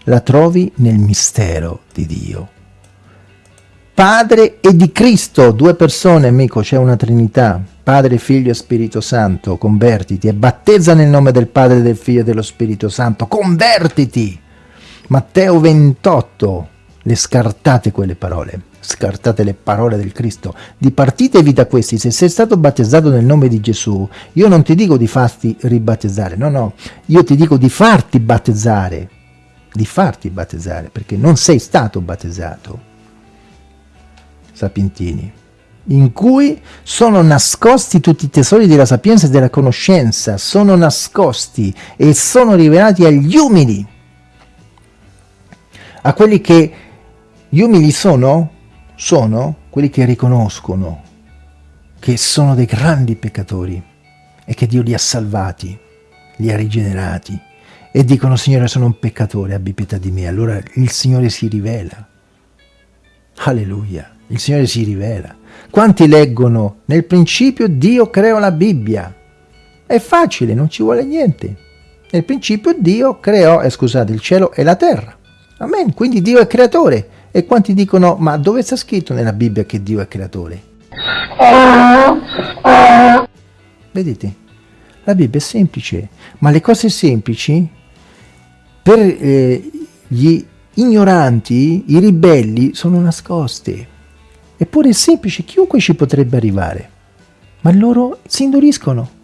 la trovi nel mistero di Dio. Padre e di Cristo, due persone, amico, c'è una Trinità, Padre, Figlio e Spirito Santo, convertiti e battezza nel nome del Padre, del Figlio e dello Spirito Santo, convertiti! Matteo 28, le scartate quelle parole scartate le parole del Cristo, dipartitevi da questi, se sei stato battezzato nel nome di Gesù, io non ti dico di farti ribattezzare, no, no, io ti dico di farti battezzare, di farti battezzare, perché non sei stato battezzato, sapientini, in cui sono nascosti tutti i tesori della sapienza e della conoscenza, sono nascosti e sono rivelati agli umili, a quelli che gli umili sono sono quelli che riconoscono che sono dei grandi peccatori e che Dio li ha salvati, li ha rigenerati e dicono Signore sono un peccatore, abbi pietà di me. Allora il Signore si rivela. Alleluia, il Signore si rivela. Quanti leggono nel principio Dio creò la Bibbia? È facile, non ci vuole niente. Nel principio Dio creò, eh, scusate, il cielo e la terra. Amen, quindi Dio è creatore. E quanti dicono, ma dove sta scritto nella Bibbia che Dio è creatore? Vedete, la Bibbia è semplice, ma le cose semplici per eh, gli ignoranti, i ribelli, sono nascoste. Eppure è semplice, chiunque ci potrebbe arrivare, ma loro si induriscono.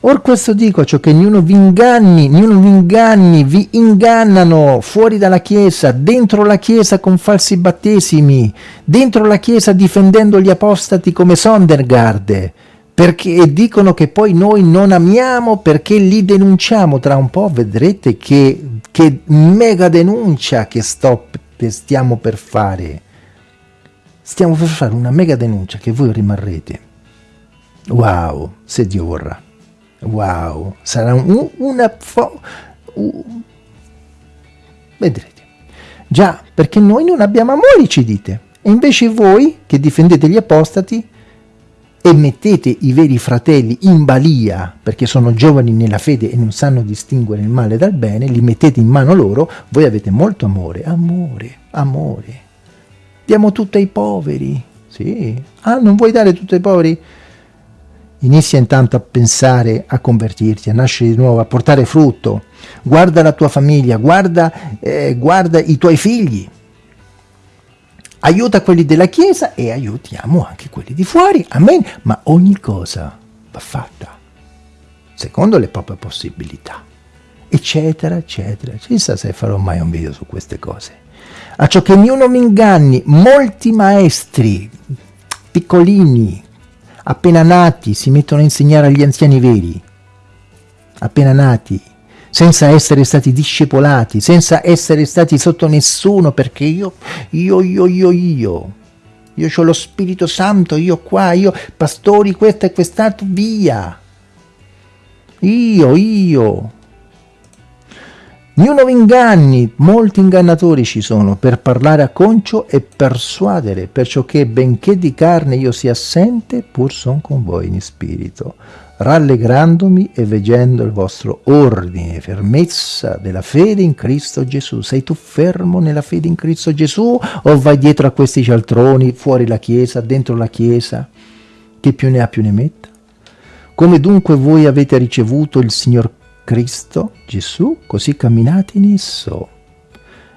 Or questo dico, ciò che ognuno vi inganni, ognuno vi inganni, vi ingannano fuori dalla Chiesa, dentro la Chiesa con falsi battesimi, dentro la Chiesa difendendo gli apostati come Sondergaard, perché dicono che poi noi non amiamo perché li denunciamo. Tra un po' vedrete che, che mega denuncia che sto, stiamo per fare. Stiamo per fare una mega denuncia che voi rimarrete. Wow, se Dio vorrà. Wow, sarà un, una, uh, vedrete. Già, perché noi non abbiamo amore, ci dite. E invece voi, che difendete gli apostati, e mettete i veri fratelli in balia perché sono giovani nella fede e non sanno distinguere il male dal bene, li mettete in mano loro, voi avete molto amore, amore, amore. Diamo tutto ai poveri, sì. Ah, non vuoi dare tutto ai poveri? Inizia intanto a pensare a convertirti, a nascere di nuovo, a portare frutto. Guarda la tua famiglia, guarda, eh, guarda i tuoi figli aiuta quelli della Chiesa e aiutiamo anche quelli di fuori, amen, ma ogni cosa va fatta secondo le proprie possibilità, eccetera, eccetera. Chissà se farò mai un video su queste cose. A ciò che ognuno mi inganni, molti maestri, piccolini, appena nati, si mettono a insegnare agli anziani veri, appena nati, senza essere stati discepolati, senza essere stati sotto nessuno, perché io, io, io, io, io, io ho lo Spirito Santo, io qua, io, pastori, questo e quest'altro, via. Io, io. Niuno vi inganni, molti ingannatori ci sono, per parlare a concio e persuadere, perciò che benché di carne io sia assente, pur son con voi in spirito rallegrandomi e veggendo il vostro ordine, fermezza della fede in Cristo Gesù. Sei tu fermo nella fede in Cristo Gesù o vai dietro a questi cialtroni, fuori la Chiesa, dentro la Chiesa? Chi più ne ha più ne metta? Come dunque voi avete ricevuto il Signor Cristo Gesù, così camminate in esso,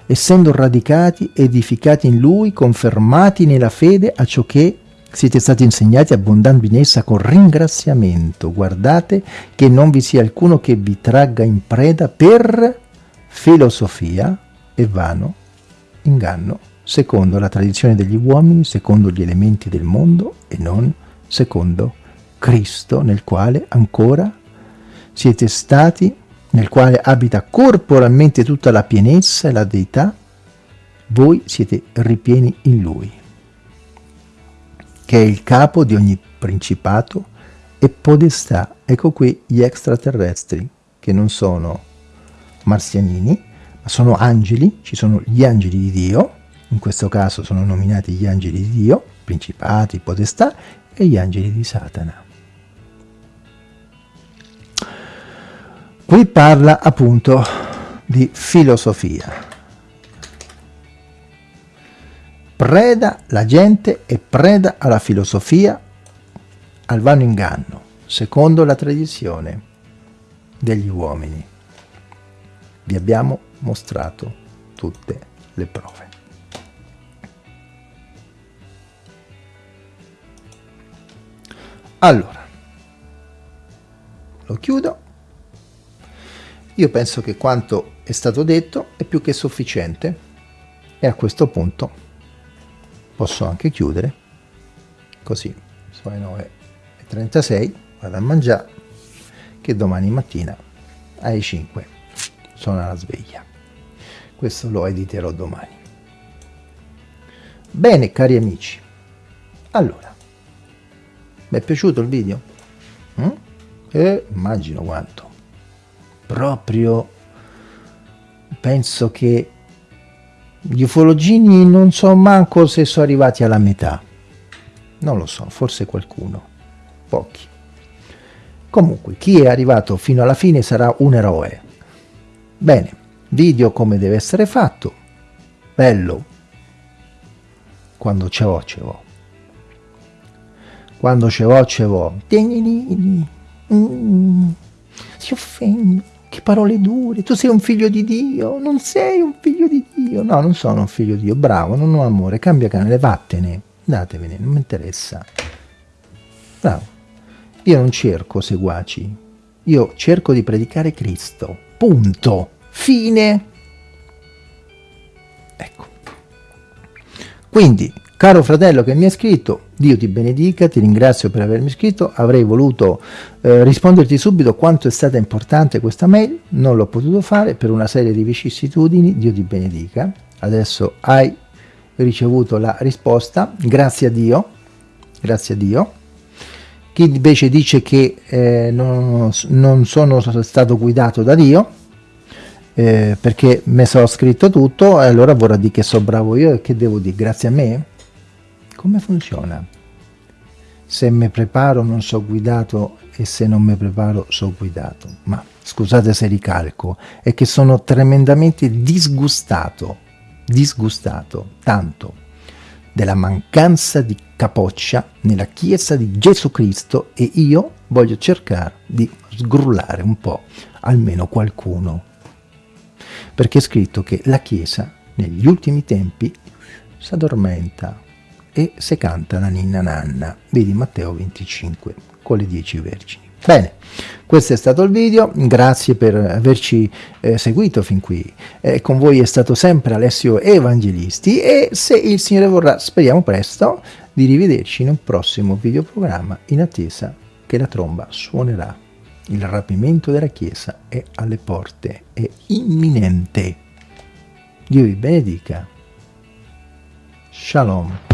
essendo radicati, edificati in Lui, confermati nella fede a ciò che siete stati insegnati abbondando in essa con ringraziamento. Guardate che non vi sia alcuno che vi tragga in preda per filosofia e vano inganno, secondo la tradizione degli uomini, secondo gli elementi del mondo e non secondo Cristo, nel quale ancora siete stati, nel quale abita corporalmente tutta la pienezza e la deità, voi siete ripieni in Lui che è il capo di ogni principato e podestà. Ecco qui gli extraterrestri, che non sono marzianini, ma sono angeli, ci sono gli angeli di Dio, in questo caso sono nominati gli angeli di Dio, principati, podestà, e gli angeli di Satana. Qui parla appunto di filosofia. preda la gente è preda alla filosofia, al vano inganno, secondo la tradizione degli uomini. Vi abbiamo mostrato tutte le prove. Allora, lo chiudo. Io penso che quanto è stato detto è più che sufficiente e a questo punto posso anche chiudere così sono le 9.36 vado a mangiare che domani mattina alle 5 sono alla sveglia questo lo editerò domani bene cari amici allora mi è piaciuto il video? Mm? Eh, immagino quanto proprio penso che gli ufologini non so manco se sono arrivati alla metà. Non lo so, forse qualcuno. Pochi. Comunque, chi è arrivato fino alla fine sarà un eroe. Bene, video come deve essere fatto. Bello. Quando ce l'ho, ce l'ho. Quando ce l'ho, ce l'ho. Si offende. Che parole dure, tu sei un figlio di Dio, non sei un figlio di Dio. No, non sono un figlio di Dio, bravo, non ho amore, cambia canale, vattene, andatevene, non mi interessa. Bravo. Io non cerco seguaci, io cerco di predicare Cristo, punto, fine. Ecco. Quindi, Caro fratello che mi hai scritto, Dio ti benedica, ti ringrazio per avermi scritto, avrei voluto eh, risponderti subito quanto è stata importante questa mail, non l'ho potuto fare per una serie di vicissitudini, Dio ti benedica, adesso hai ricevuto la risposta, grazie a Dio, grazie a Dio. Chi invece dice che eh, non, non sono stato guidato da Dio, eh, perché mi sono scritto tutto e allora vorrà dire che so bravo io e che devo dire. Grazie a me? Come funziona? Se mi preparo non so guidato e se non mi preparo so guidato. Ma scusate se ricalco, è che sono tremendamente disgustato, disgustato, tanto della mancanza di capoccia nella Chiesa di Gesù Cristo e io voglio cercare di sgrullare un po', almeno qualcuno. Perché è scritto che la Chiesa negli ultimi tempi si addormenta e se canta la ninna nanna. Vedi Matteo 25 con le 10 vergini. Bene, questo è stato il video, grazie per averci eh, seguito fin qui. Eh, con voi è stato sempre Alessio Evangelisti e se il Signore vorrà, speriamo presto, di rivederci in un prossimo videoprogramma in attesa che la tromba suonerà. Il rapimento della Chiesa è alle porte, è imminente. Dio vi benedica. Shalom.